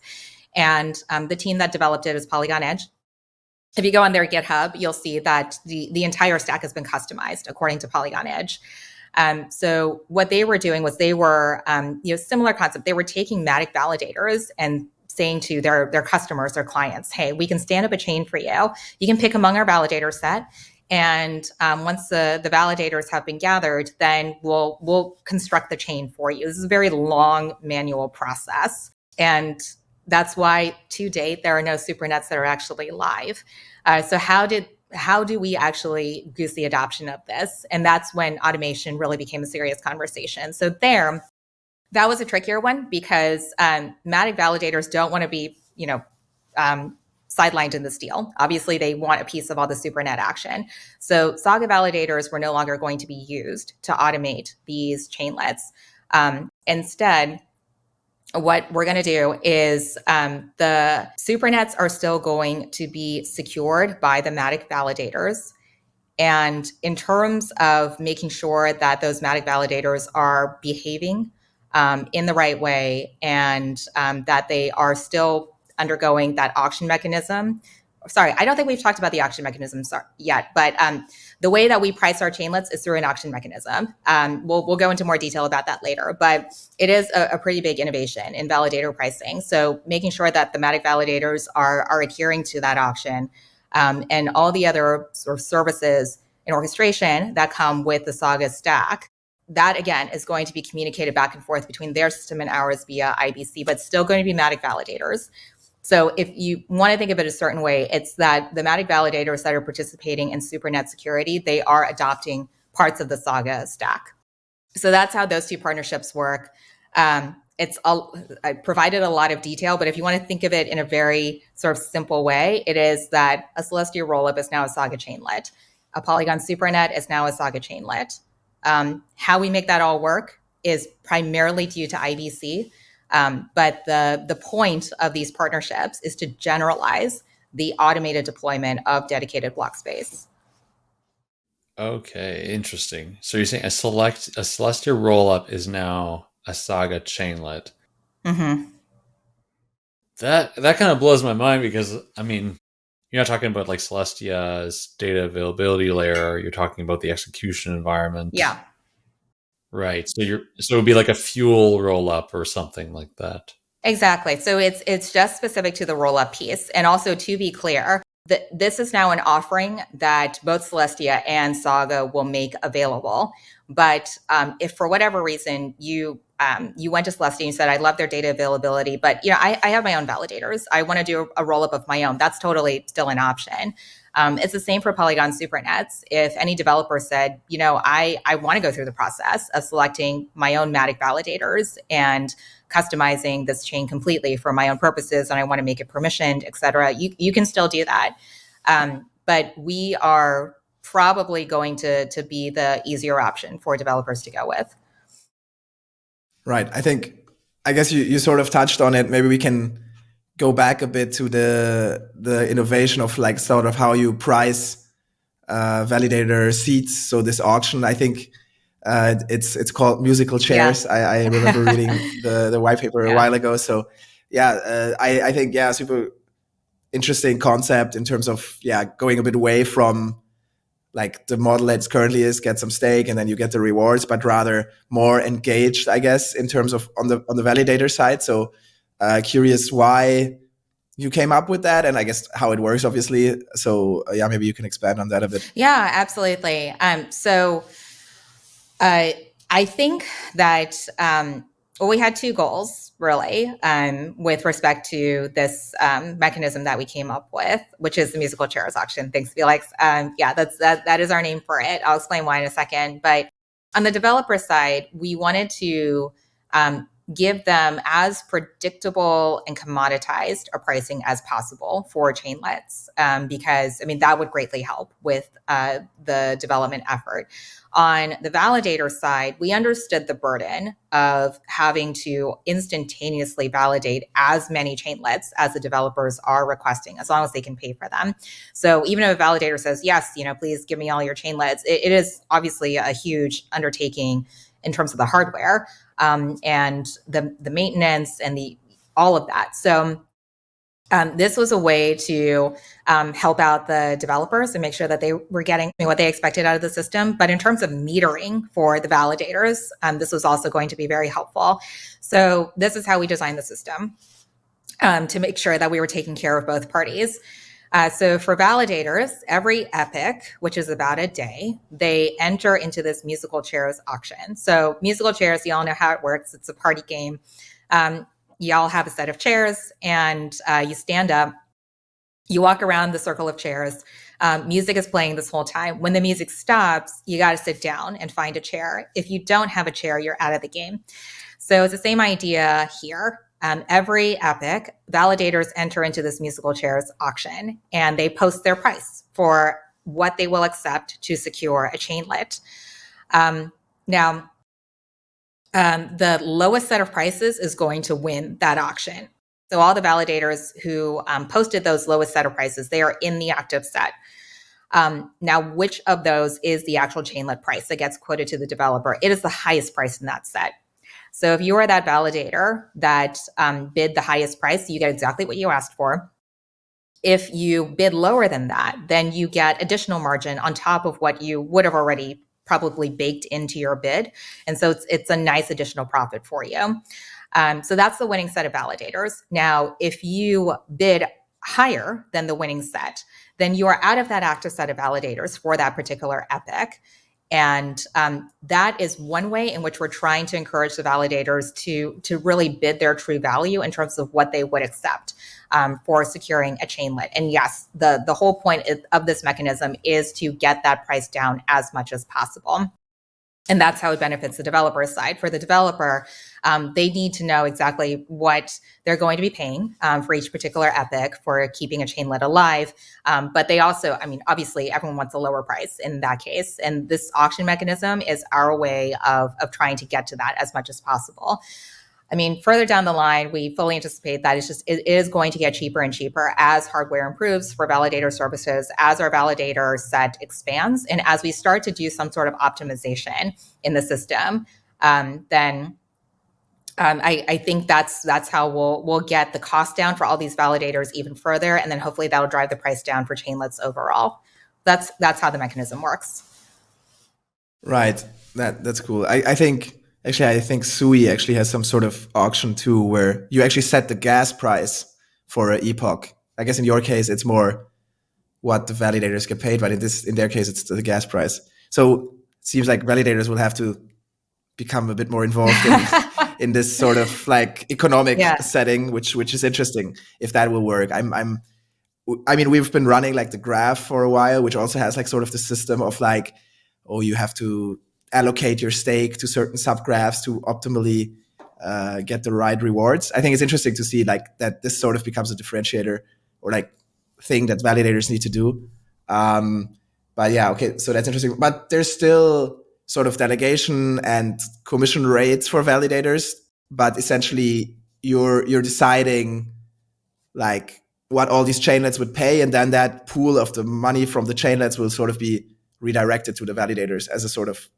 and um, the team that developed it is Polygon Edge. if you go on their GitHub, you'll see that the, the entire stack has been customized according to Polygon Edge. Um, so what they were doing was they were, um, you know, similar concept. They were taking Matic validators and saying to their their customers, their clients, "Hey, we can stand up a chain for you. You can pick among our validator set, and um, once the the validators have been gathered, then we'll we'll construct the chain for you. This is a very long manual process, and that's why to date there are no supernets that are actually live. Uh, so how did how do we actually goose the adoption of this? And that's when automation really became a serious conversation. So there, that was a trickier one because um, Matic validators don't want to be, you know, um, sidelined in this deal. Obviously, they want a piece of all the SuperNet action. So Saga validators were no longer going to be used to automate these chainlets. Um, instead, what we're going to do is um, the supernets are still going to be secured by the Matic validators. And in terms of making sure that those Matic validators are behaving um, in the right way and um, that they are still undergoing that auction mechanism, sorry, I don't think we've talked about the auction mechanism yet, but um, the way that we price our chainlets is through an auction mechanism. Um, we'll, we'll go into more detail about that later, but it is a, a, pretty big innovation in validator pricing. So making sure that the Matic validators are, are adhering to that auction um, and all the other sort of services and orchestration that come with the Saga stack. That again is going to be communicated back and forth between their system and ours via IBC, but still going to be Matic validators. So if you want to think of it a certain way, it's that the Matic validators that are participating in SuperNet security, they are adopting parts of the Saga stack. So that's how those two partnerships work. Um, it's all, I provided a lot of detail, but if you want to think of it in a very sort of simple way, it is that a Celestia rollup is now a Saga chainlet. A Polygon SuperNet is now a Saga chainlet. Um, how we make that all work is primarily due to IBC. Um, but the, the point of these partnerships is to generalize the automated deployment of dedicated block space. Okay, interesting. So you're saying a select a Celestia rollup is now a Saga chainlet. Mm-hmm. That that kind of blows my mind because I mean, you're not talking about like Celestia's data availability layer. You're talking about the execution environment. Yeah. Right. So you're so it would be like a fuel roll up or something like that. Exactly. So it's it's just specific to the roll up piece. And also to be clear, that this is now an offering that both Celestia and Saga will make available. But um, if for whatever reason you um, you went to Celestia and you said, I love their data availability, but you know, I, I have my own validators. I want to do a roll up of my own. That's totally still an option. Um, it's the same for Polygon Supernets. If any developer said, you know, I, I want to go through the process of selecting my own Matic validators and customizing this chain completely for my own purposes, and I want to make it permissioned, et cetera, you, you can still do that. Um, but we are probably going to, to be the easier option for developers to go with. Right. I think, I guess you, you sort of touched on it. Maybe we can go back a bit to the the innovation of like sort of how you price uh, validator seats. So this auction, I think uh, it's it's called musical chairs. Yeah. I, I, remember reading the the white paper yeah. a while ago. So yeah, uh, I I think yeah, super interesting concept in terms of yeah going a bit away from like the model that's currently is get some stake and then you get the rewards, but rather more engaged, I guess, in terms of on the on the validator side. So uh, curious why you came up with that and I guess how it works, obviously. So uh, yeah, maybe you can expand on that a bit. Yeah, absolutely. Um, so uh, I think that um, well, we had two goals really um, with respect to this um, mechanism that we came up with, which is the musical chairs auction. Thanks, Felix. Um, yeah, that's that. That is our name for it. I'll explain why in a second. But on the developer side, we wanted to um, give them as predictable and commoditized a pricing as possible for chainlets um, because i mean that would greatly help with uh, the development effort on the validator side we understood the burden of having to instantaneously validate as many chainlets as the developers are requesting as long as they can pay for them so even if a validator says yes you know please give me all your chainlets it, it is obviously a huge undertaking in terms of the hardware um, and the the maintenance and the all of that. So Um, this was a way to um, help out the developers and make sure that they were getting what they expected out of the system. But in terms of metering for the validators, um, this was also going to be very helpful. So this is how we designed the system um, to make sure that we were taking care of both parties. Uh, so for validators, every epoch, which is about a day, they enter into this musical chairs auction. So musical chairs, you all know how it works. It's a party game. Um, y'all have a set of chairs and uh, you stand up, you walk around the circle of chairs. Um, music is playing this whole time. When the music stops, you got to sit down and find a chair. If you don't have a chair, you're out of the game. So it's the same idea here. Um, every epoch, validators enter into this musical chairs auction and they post their price for what they will accept to secure a chainlet. Um, now, um, the lowest set of prices is going to win that auction. So all the validators who um, posted those lowest set of prices, they are in the active set. Um, now, which of those is the actual chainlet price that gets quoted to the developer? It is the highest price in that set. So if you are that validator that um, bid the highest price, you get exactly what you asked for. If you bid lower than that, then you get additional margin on top of what you would have already probably baked into your bid. And so it's, it's a nice additional profit for you. Um, so that's the winning set of validators. Now, if you bid higher than the winning set, then you are out of that active set of validators for that particular epoch. And um, that is one way in which we're trying to encourage the validators to, to really bid their true value in terms of what they would accept um, for securing a chainlet. And yes, the, the whole point of this mechanism is to get that price down as much as possible. And that's how it benefits the developer side. For the developer, um, they need to know exactly what they're going to be paying um, for each particular epoch for keeping a chainlet alive. Um, but they also, I mean, obviously, everyone wants a lower price in that case. And this auction mechanism is our way of, of trying to get to that as much as possible. I mean, further down the line, we fully anticipate that it's just it is going to get cheaper and cheaper as hardware improves for validator services, as our validator set expands, and as we start to do some sort of optimization in the system. Um, then um, I, I, think that's that's how we'll we'll get the cost down for all these validators even further, and then hopefully that'll drive the price down for chainlets overall. That's that's how the mechanism works. Right. That that's cool. I, I think Actually, I think Sui actually has some sort of auction too, where you actually set the gas price for an epoch. I guess in your case, it's more what the validators get paid, but in this, in their case, it's the gas price. So it seems like validators will have to become a bit more involved in, in this sort of like economic yeah. setting, which which is interesting if that will work. I'm I'm I mean, we've been running like the graph for a while, which also has like sort of the system of like, oh, you have to allocate your stake to certain subgraphs to optimally uh, get the right rewards. I think it's interesting to see like that this sort of becomes a differentiator or like thing that validators need to do. Um, but yeah, okay, so that's interesting. But there's still sort of delegation and commission rates for validators, but essentially you're you're deciding like what all these chainlets would pay, and then that pool of the money from the chainlets will sort of be redirected to the validators as a sort of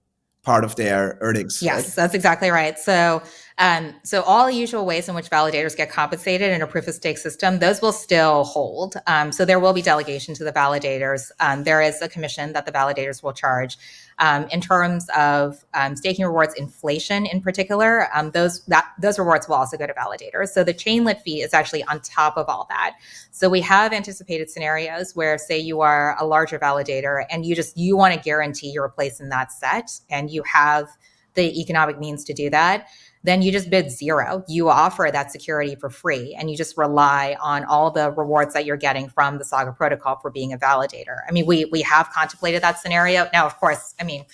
part of their earnings. Yes, right? that's exactly right. So, um, so all the usual ways in which validators get compensated in a proof of stake system, those will still hold. Um, so there will be delegation to the validators. Um, there is a commission that the validators will charge. Um, in terms of um, staking rewards, inflation in particular, um, those that those rewards will also go to validators. So the chainlet fee is actually on top of all that. So we have anticipated scenarios where, say, you are a larger validator and you just you want to guarantee your place in that set, and you have the economic means to do that then you just bid zero. You offer that security for free and you just rely on all the rewards that you're getting from the Saga protocol for being a validator. I mean, we we have contemplated that scenario. Now, of course, I mean,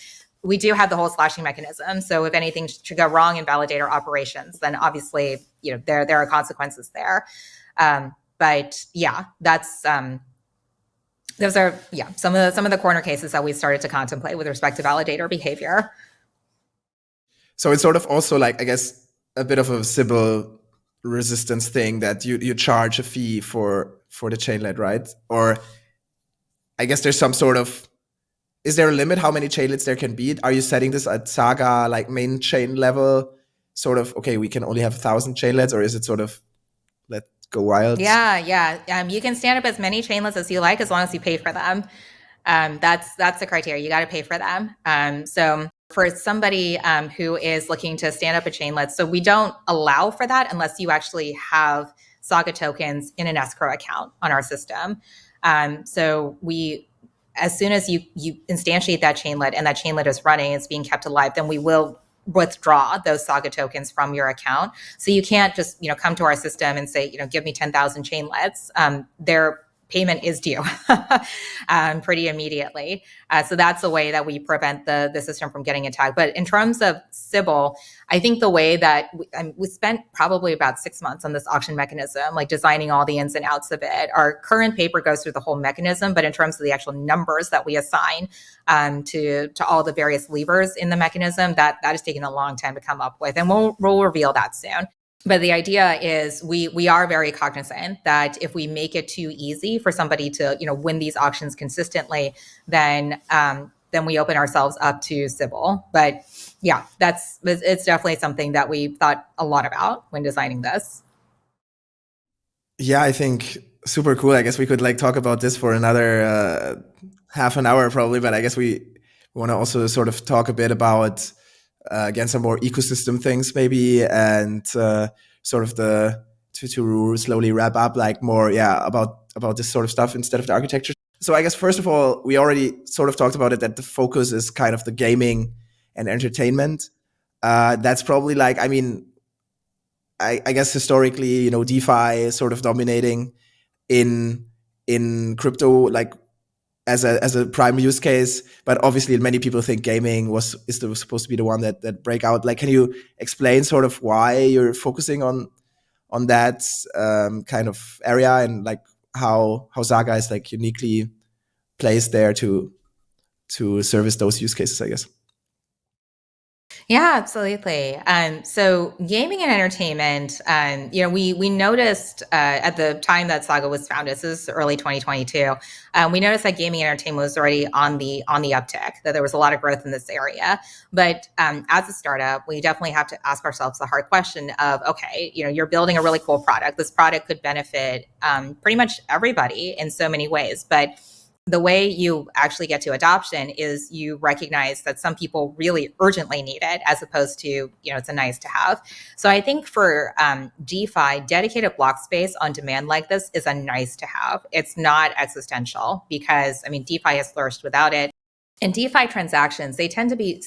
we do have the whole slashing mechanism. So if anything should go wrong in validator operations, then obviously, you know, there there are consequences there. Um, but yeah, that's um, those are yeah some of the some of the corner cases that we started to contemplate with respect to validator behavior. So it's sort of also like, I guess, a bit of a Sybil resistance thing that you, you charge a fee for, for the chainlet, right? Or I guess there's some sort of, is there a limit how many chainlets there can be? Are you setting this at Saga, like main chain level? Sort of, okay, we can only have a thousand chainlets, or is it sort of, let go wild? Yeah, yeah. Um, you can stand up as many chainlets as you like as long as you pay for them. Um, that's that's the criteria. You got to pay for them. Um, so for somebody um, who is looking to stand up a chainlet, so we don't allow for that unless you actually have Saga tokens in an escrow account on our system. Um, so we, as soon as you you instantiate that chainlet and that chainlet is running, it's being kept alive, then we will withdraw those Saga tokens from your account. So you can't just you know come to our system and say you know give me ten thousand chainlets. Um, they're payment is due um, pretty immediately. Uh, so that's the way that we prevent the, the system from getting attacked. But in terms of Sybil, I think the way that we, I mean, we spent probably about six months on this auction mechanism, like designing all the ins and outs of it. Our current paper goes through the whole mechanism, but in terms of the actual numbers that we assign um, to to all the various levers in the mechanism, that that has taken a long time to come up with, and we'll we'll reveal that soon but the idea is we we are very cognizant that if we make it too easy for somebody to you know win these auctions consistently then um, then we open ourselves up to Sybil. but yeah that's it's definitely something that we thought a lot about when designing this yeah i think super cool i guess we could like talk about this for another uh, half an hour probably but i guess we want to also sort of talk a bit about again some more ecosystem things maybe and uh, sort of the to, to slowly wrap up like more yeah about about this sort of stuff instead of the architecture. So i guess first of all we already sort of talked about it that the focus is kind of the gaming and entertainment. Uh, that's probably like i mean I, I guess historically you know defi is sort of dominating in in crypto like as a as a prime use case but obviously many people think gaming was is the, supposed to be the one that that break out. Like can you explain sort of why you're focusing on on that um, kind of area and like how how Saga is like uniquely placed there to to service those use cases i guess yeah, absolutely. Um, so gaming and entertainment, um, you know, we we noticed uh, at the time that Saga was founded, this is early 2022, um, we noticed that gaming and entertainment was already on the on the uptick, that there was a lot of growth in this area. But um, as a startup, we definitely have to ask ourselves the hard question of, okay, you know, you're building a really cool product. This product could benefit um, pretty much everybody in so many ways, but the way you actually get to adoption is you recognize that some people really urgently need it as opposed to you know it's a nice to have. So i think for um, defi dedicated block space on demand like this is a nice to have. It's not existential because i mean defi has flourished without it. And defi transactions they tend to be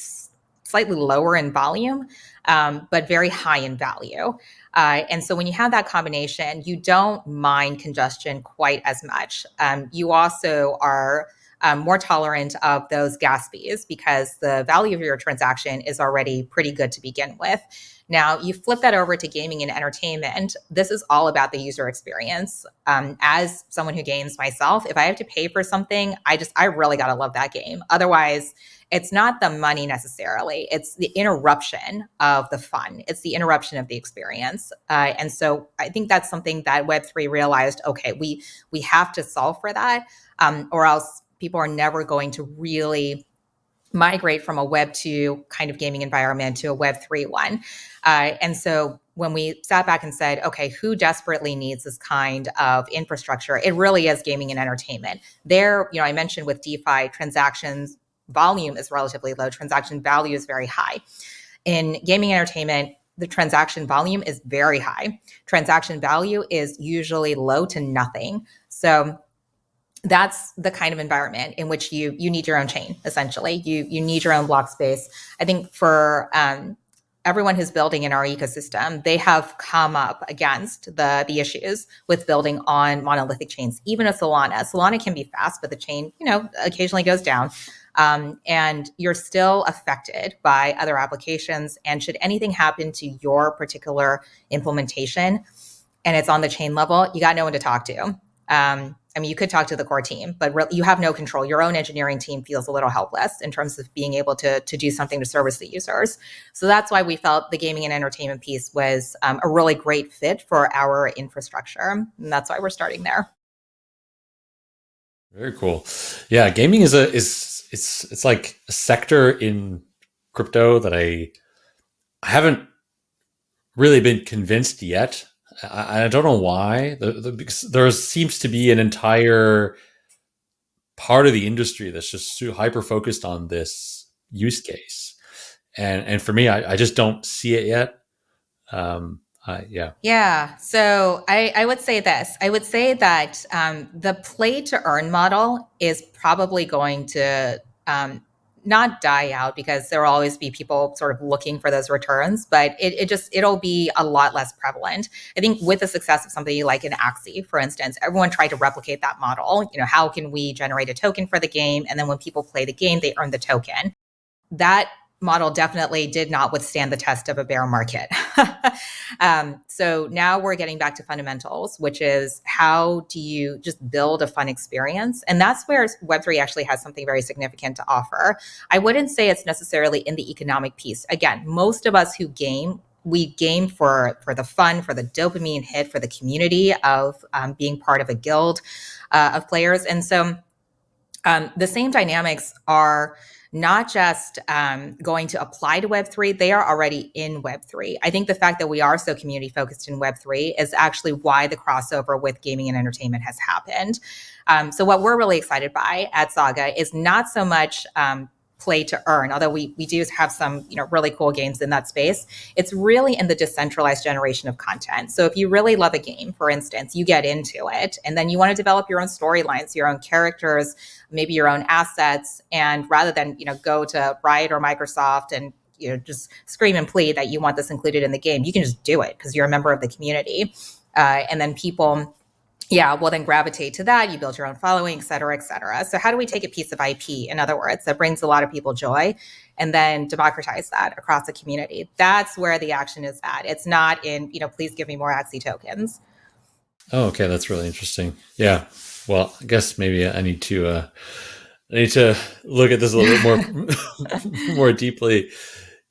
slightly lower in volume um, but very high in value uh, and so when you have that combination, you don't mind congestion quite as much. Um, you also are um, more tolerant of those gas fees because the value of your transaction is already pretty good to begin with. Now, you flip that over to gaming and entertainment. This is all about the user experience. Um, as someone who games myself, if I have to pay for something, I just, I really got to love that game. Otherwise, it's not the money necessarily it's the interruption of the fun it's the interruption of the experience uh, and so i think that's something that web3 realized okay we we have to solve for that um, or else people are never going to really migrate from a web 2 kind of gaming environment to a web 3 one uh, and so when we sat back and said, okay, who desperately needs this kind of infrastructure? It really is gaming and entertainment. There, you know, I mentioned with DeFi transactions volume is relatively low, transaction value is very high. In gaming entertainment, the transaction volume is very high. Transaction value is usually low to nothing. So that's the kind of environment in which you you need your own chain essentially you you need your own block space i think for um, everyone who's building in our ecosystem they have come up against the the issues with building on monolithic chains even a solana solana can be fast but the chain you know occasionally goes down um, and you're still affected by other applications. And should anything happen to your particular implementation and it's on the chain level, you got no one to talk to. Um, I mean, you could talk to the core team, but you have no control. Your own engineering team feels a little helpless in terms of being able to, to do something to service the users. So that's why we felt the gaming and entertainment piece was um, a really great fit for our infrastructure. And that's why we're starting there. Very cool. Yeah, gaming is a is it's it's like a sector in crypto that I I haven't really been convinced yet I, I don't know why. The, the, there seems to be an entire part of the industry that's just hyper focused on this use case, and and for me, I, I just don't see it yet. Um, uh, yeah. Yeah. So I, I would say this. I would say that um, the play to earn model is probably going to um, not die out because there will always be people sort of looking for those returns, but it, it just it'll be a lot less prevalent. I think with the success of something like an Axie, for instance, everyone tried to replicate that model. You know, how can we generate a token for the game, and then when people play the game, they earn the token. That model definitely did not withstand the test of a bear market. um, so now we're getting back to fundamentals, which is how do you just build a fun experience? And that's where Web3 actually has something very significant to offer. I wouldn't say it's necessarily in the economic piece. Again, most of us who game we game for for the fun, for the dopamine hit, for the community of um, being part of a guild uh, of players, and so um, the same dynamics are not just um, going to apply to Web3, they are already in Web3. I think the fact that we are so community focused in Web3 is actually why the crossover with gaming and entertainment has happened. Um, so, what we're really excited by at Saga is not so much um, play to earn although we we do have some you know really cool games in that space. It's really in the decentralized generation of content. So if you really love a game for instance you get into it and then you want to develop your own storylines your own characters maybe your own assets and rather than you know go to riot or microsoft and you know just scream and plead that you want this included in the game you can just do it because you're a member of the community. Uh, and then people yeah, will then gravitate to that. You build your own following, et cetera, et cetera. So how do we take a piece of IP, in other words, that brings a lot of people joy and then democratize that across the community? That's where the action is at. It's not in, you know, please give me more Axie tokens. Oh, okay. That's really interesting. Yeah. Well, I guess maybe I need to, uh, I need to look at this a little bit more, more deeply.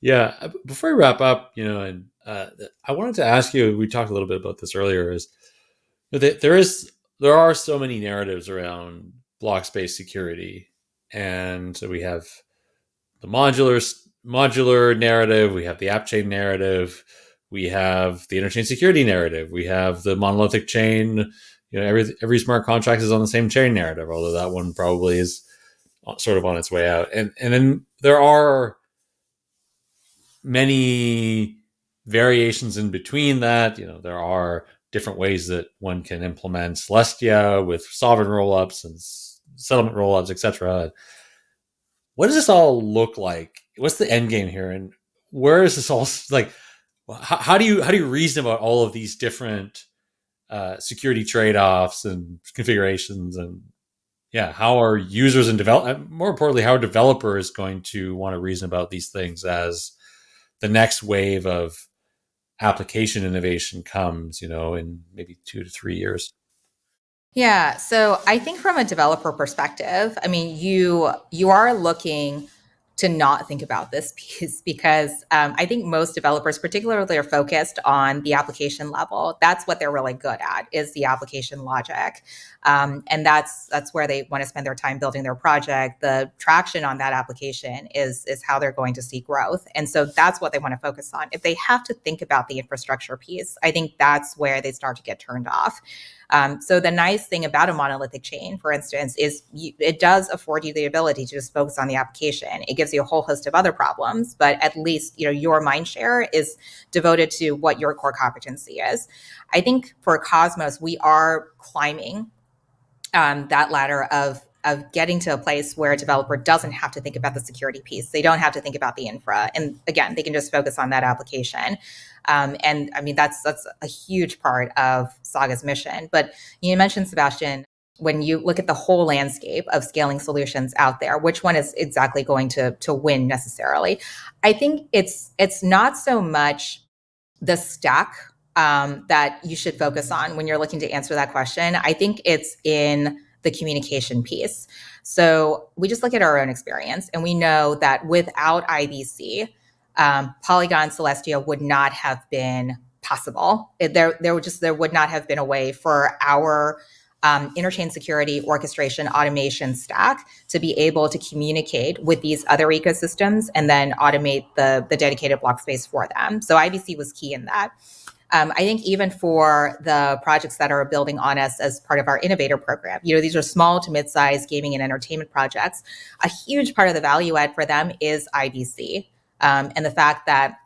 Yeah. Before we wrap up, you know, and uh, I wanted to ask you, we talked a little bit about this earlier is, there is there are so many narratives around block space security, and so we have the modular modular narrative, we have the app chain narrative, we have the interchain security narrative, we have the monolithic chain. You know, every every smart contract is on the same chain narrative, although that one probably is uh, sort of on its way out. And and then there are many variations in between that. You know, there are different ways that one can implement Celestia with sovereign rollups and settlement rollups, etc. What does this all look like? What's the end game here, and where is this all like? How, how do you how do you reason about all of these different uh, security trade offs and configurations and yeah, how are users and develop uh, more importantly, how are developers going to want to reason about these things as the next wave of application innovation comes, you know, in maybe two to three years? Yeah. So I think from a developer perspective, I mean, you you are looking to not think about this piece because um, I think most developers, particularly, are focused on the application level. That's what they're really good at is the application logic, um, and that's that's where they want to spend their time building their project. The traction on that application is is how they're going to see growth, and so that's what they want to focus on. If they have to think about the infrastructure piece, I think that's where they start to get turned off. Um, so the nice thing about a monolithic chain, for instance, is you, it does afford you the ability to just focus on the application. It gives you a whole host of other problems, but at least you know your mind share is devoted to what your core competency is. I think for Cosmos, we are climbing um, that ladder of of getting to a place where a developer doesn't have to think about the security piece. They don't have to think about the infra, and again, they can just focus on that application. Um, and I mean, that's that's a huge part of Saga's mission. But you mentioned Sebastien. When you look at the whole landscape of scaling solutions out there, which one is exactly going to to win necessarily? I think it's it's not so much the stack um, that you should focus on when you're looking to answer that question. I think it's in the communication piece. So we just look at our own experience and we know that without IBC, um, Polygon Celestia would not have been possible. It, there, there would just there would not have been a way for our um, interchain security, orchestration, automation stack to be able to communicate with these other ecosystems and then automate the the dedicated block space for them. So IBC was key in that. Um, I think even for the projects that are building on us as part of our innovator program, you know, these are small to mid-sized gaming and entertainment projects. A huge part of the value add for them is IBC um, and the fact that,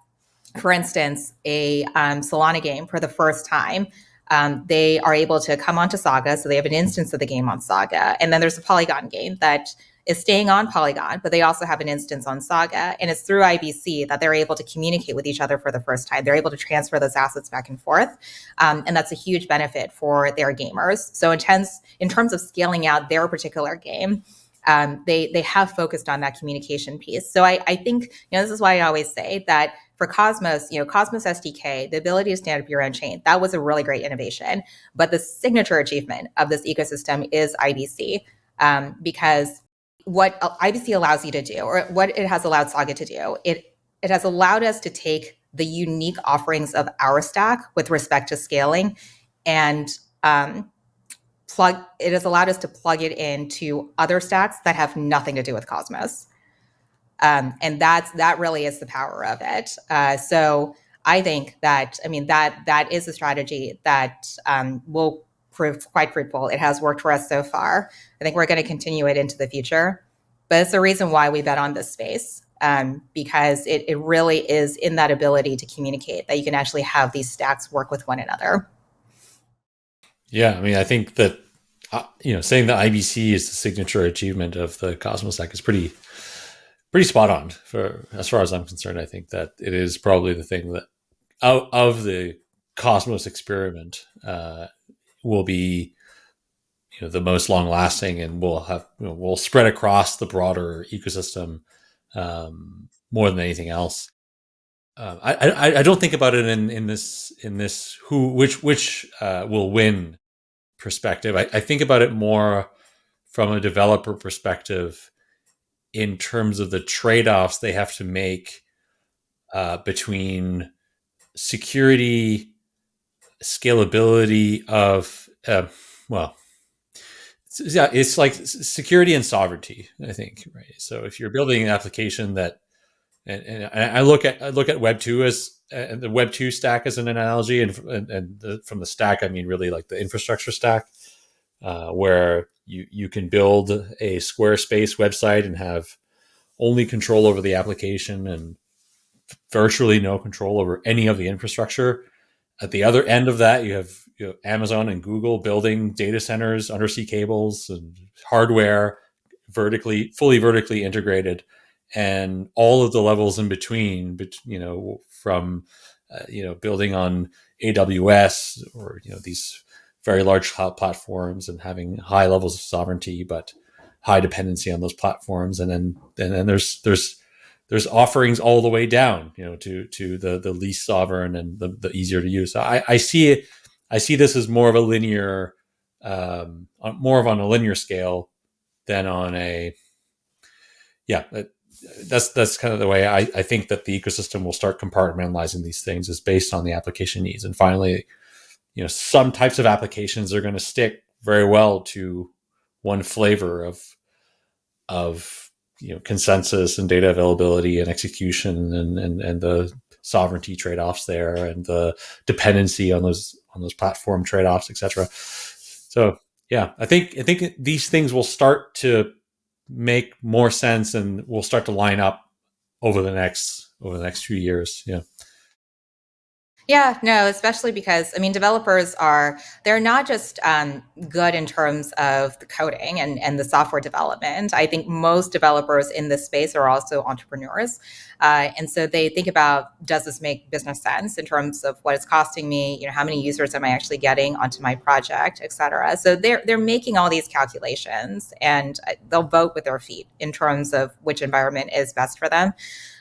for instance, a um, Solana game for the first time um, they are able to come onto Saga. So they have an instance of the game on Saga. And then there's a Polygon game that is staying on Polygon, but they also have an instance on Saga. And it's through IBC that they're able to communicate with each other for the first time. They're able to transfer those assets back and forth. Um, and that's a huge benefit for their gamers. So in, terms, in terms of scaling out their particular game, um, they they have focused on that communication piece. So I, I think you know this is why I always say that for Cosmos, you know, Cosmos SDK, the ability to stand up your own chain, that was a really great innovation. But the signature achievement of this ecosystem is IBC um, because what IBC allows you to do, or what it has allowed Saga to do, it it has allowed us to take the unique offerings of our stack with respect to scaling, and um, plug. It has allowed us to plug it into other stacks that have nothing to do with Cosmos, um, and that's that really is the power of it. Uh, so I think that I mean that that is a strategy that um, will quite fruitful. It has worked for us so far. I think we're going to continue it into the future. But it's the reason why we bet on this space um, because it, it really is in that ability to communicate that you can actually have these stacks work with one another. Yeah, I mean, I think that uh, you know saying that IBC is the signature achievement of the Cosmos stack is pretty pretty spot on for as far as I'm concerned. I think that it is probably the thing that out of the Cosmos experiment uh, will be you know the most long lasting and will have you know, will spread across the broader ecosystem um, more than anything else. Uh, I, I, I don't think about it in in this in this who which which uh, will win perspective. I, I think about it more from a developer perspective in terms of the trade offs they have to make uh, between security scalability of uh, well yeah it's like security and sovereignty i think right? So if you're building an application that and, and i look at i look at web 2 as uh, the web 2 stack as an analogy and, and, and the, from the stack i mean really like the infrastructure stack uh, where you you can build a squarespace website and have only control over the application and virtually no control over any of the infrastructure at the other end of that, you have you know, Amazon and Google building data centers, undersea cables, and hardware, vertically, fully vertically integrated, and all of the levels in between. But You know, from uh, you know building on AWS or you know these very large cloud platforms and having high levels of sovereignty, but high dependency on those platforms. And then and then there's there's there's offerings all the way down, you know, to to the the least sovereign and the, the easier to use. So I, I see it. I see this as more of a linear, um, more of on a linear scale than on a, yeah. That's that's kind of the way I, I think that the ecosystem will start compartmentalizing these things is based on the application needs. And finally, you know, some types of applications are going to stick very well to one flavor of of you know consensus and data availability and execution and and, and the sovereignty trade-offs there and the dependency on those on those platform trade-offs etc so yeah i think i think these things will start to make more sense and will start to line up over the next over the next few years. Yeah yeah, no, especially because I mean, developers are they're not just um, good in terms of the coding and, and the software development. I think most developers in this space are also entrepreneurs, uh, and so they think about does this make business sense in terms of what it's costing me? You know, how many users am I actually getting onto my project, et cetera. So they're they're making all these calculations, and uh, they'll vote with their feet in terms of which environment is best for them.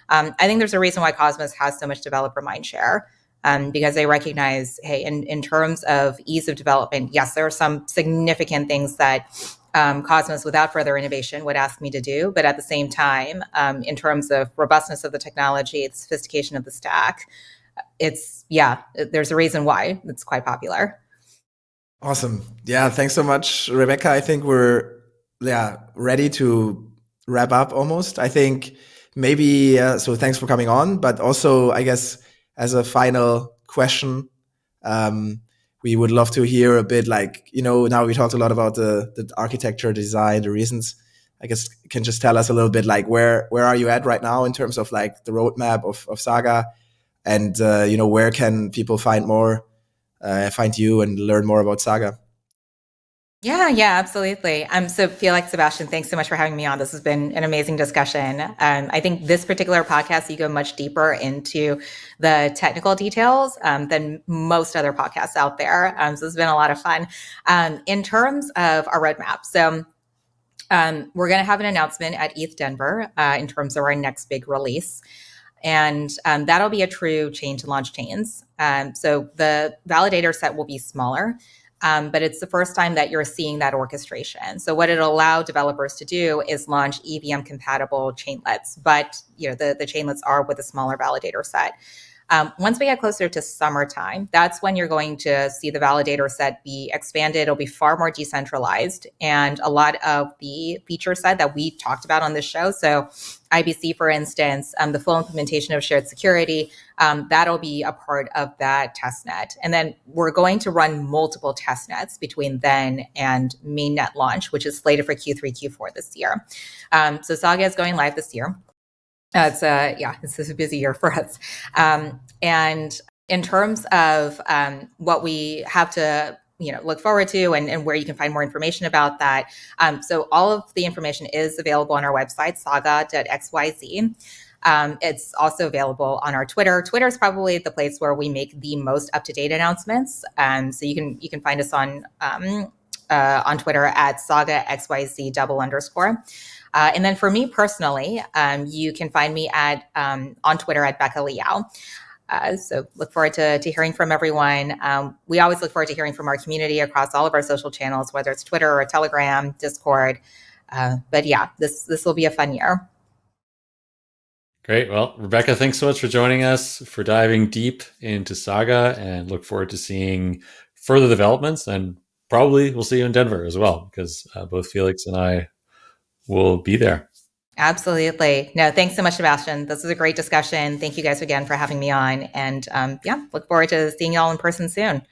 Um, I think there's a reason why Cosmos has so much developer mindshare um, because they recognize, hey, in, in terms of ease of development, yes, there are some significant things that um, Cosmos, without further innovation, would ask me to do. But at the same time, um, in terms of robustness of the technology, the sophistication of the stack, it's, yeah, there's a reason why it's quite popular. Awesome. Yeah, thanks so much, Rebecca. I think we're yeah ready to wrap up almost. I think maybe uh, so. Thanks for coming on, but also I guess as a final question, Um, we would love to hear a bit like you know now we talked a lot about the the architecture design the reasons. I guess can just tell us a little bit like where where are you at right now in terms of like the roadmap of, of saga? And uh, you know where can people find more uh, find you and learn more about saga yeah, yeah, absolutely. Um, so Felix, Sebastien, thanks so much for having me on. This has been an amazing discussion. Um, I think this particular podcast, you go much deeper into the technical details um, than most other podcasts out there. Um, so it's been a lot of fun. Um, in terms of our roadmap, so um, we're going to have an announcement at ETH Denver uh, in terms of our next big release. And that'll be a true chain to launch chains. Um, so the validator set will be smaller. Um, but it's the first time that you're seeing that orchestration. So what it'll allow developers to do is launch EVM compatible chainlets, but you know the, the chainlets are with a smaller validator set. Um, once we get closer to summertime, that's when you're going to see the validator set be expanded. It'll be far more decentralized, and a lot of the feature set that we talked about on this show. So, IBC, for instance, um, the full implementation of shared security, um, that'll be a part of that test net. And then we're going to run multiple test nets between then and mainnet launch, which is slated for Q3, Q4 this year. Um, so Saga is going live this year. Uh, it's a yeah, this is a busy year for us. Um, and in terms of um, what we have to you know look forward to and, and where you can find more information about that um, so all of the information is available on our website saga.xyz um, it's also available on our twitter. Twitter is probably the place where we make the most up-to-date announcements. Um, so you can you can find us on um, uh, on twitter at saga xyz double underscore uh, and then for me personally, um, you can find me at um, on Twitter at Becca Liao. Uh, so look forward to, to hearing from everyone. Um, we always look forward to hearing from our community across all of our social channels, whether it's Twitter or Telegram, Discord. Uh, but yeah, this this will be a fun year. Great. Well, Rebecca, thanks so much for joining us, for diving deep into Saga, and look forward to seeing further developments. And probably we'll see you in Denver as well, because uh, both Felix and I will be there. Absolutely. No, thanks so much, Sebastien. This was a great discussion. Thank you guys again for having me on. And um, yeah, look forward to seeing you all in person soon.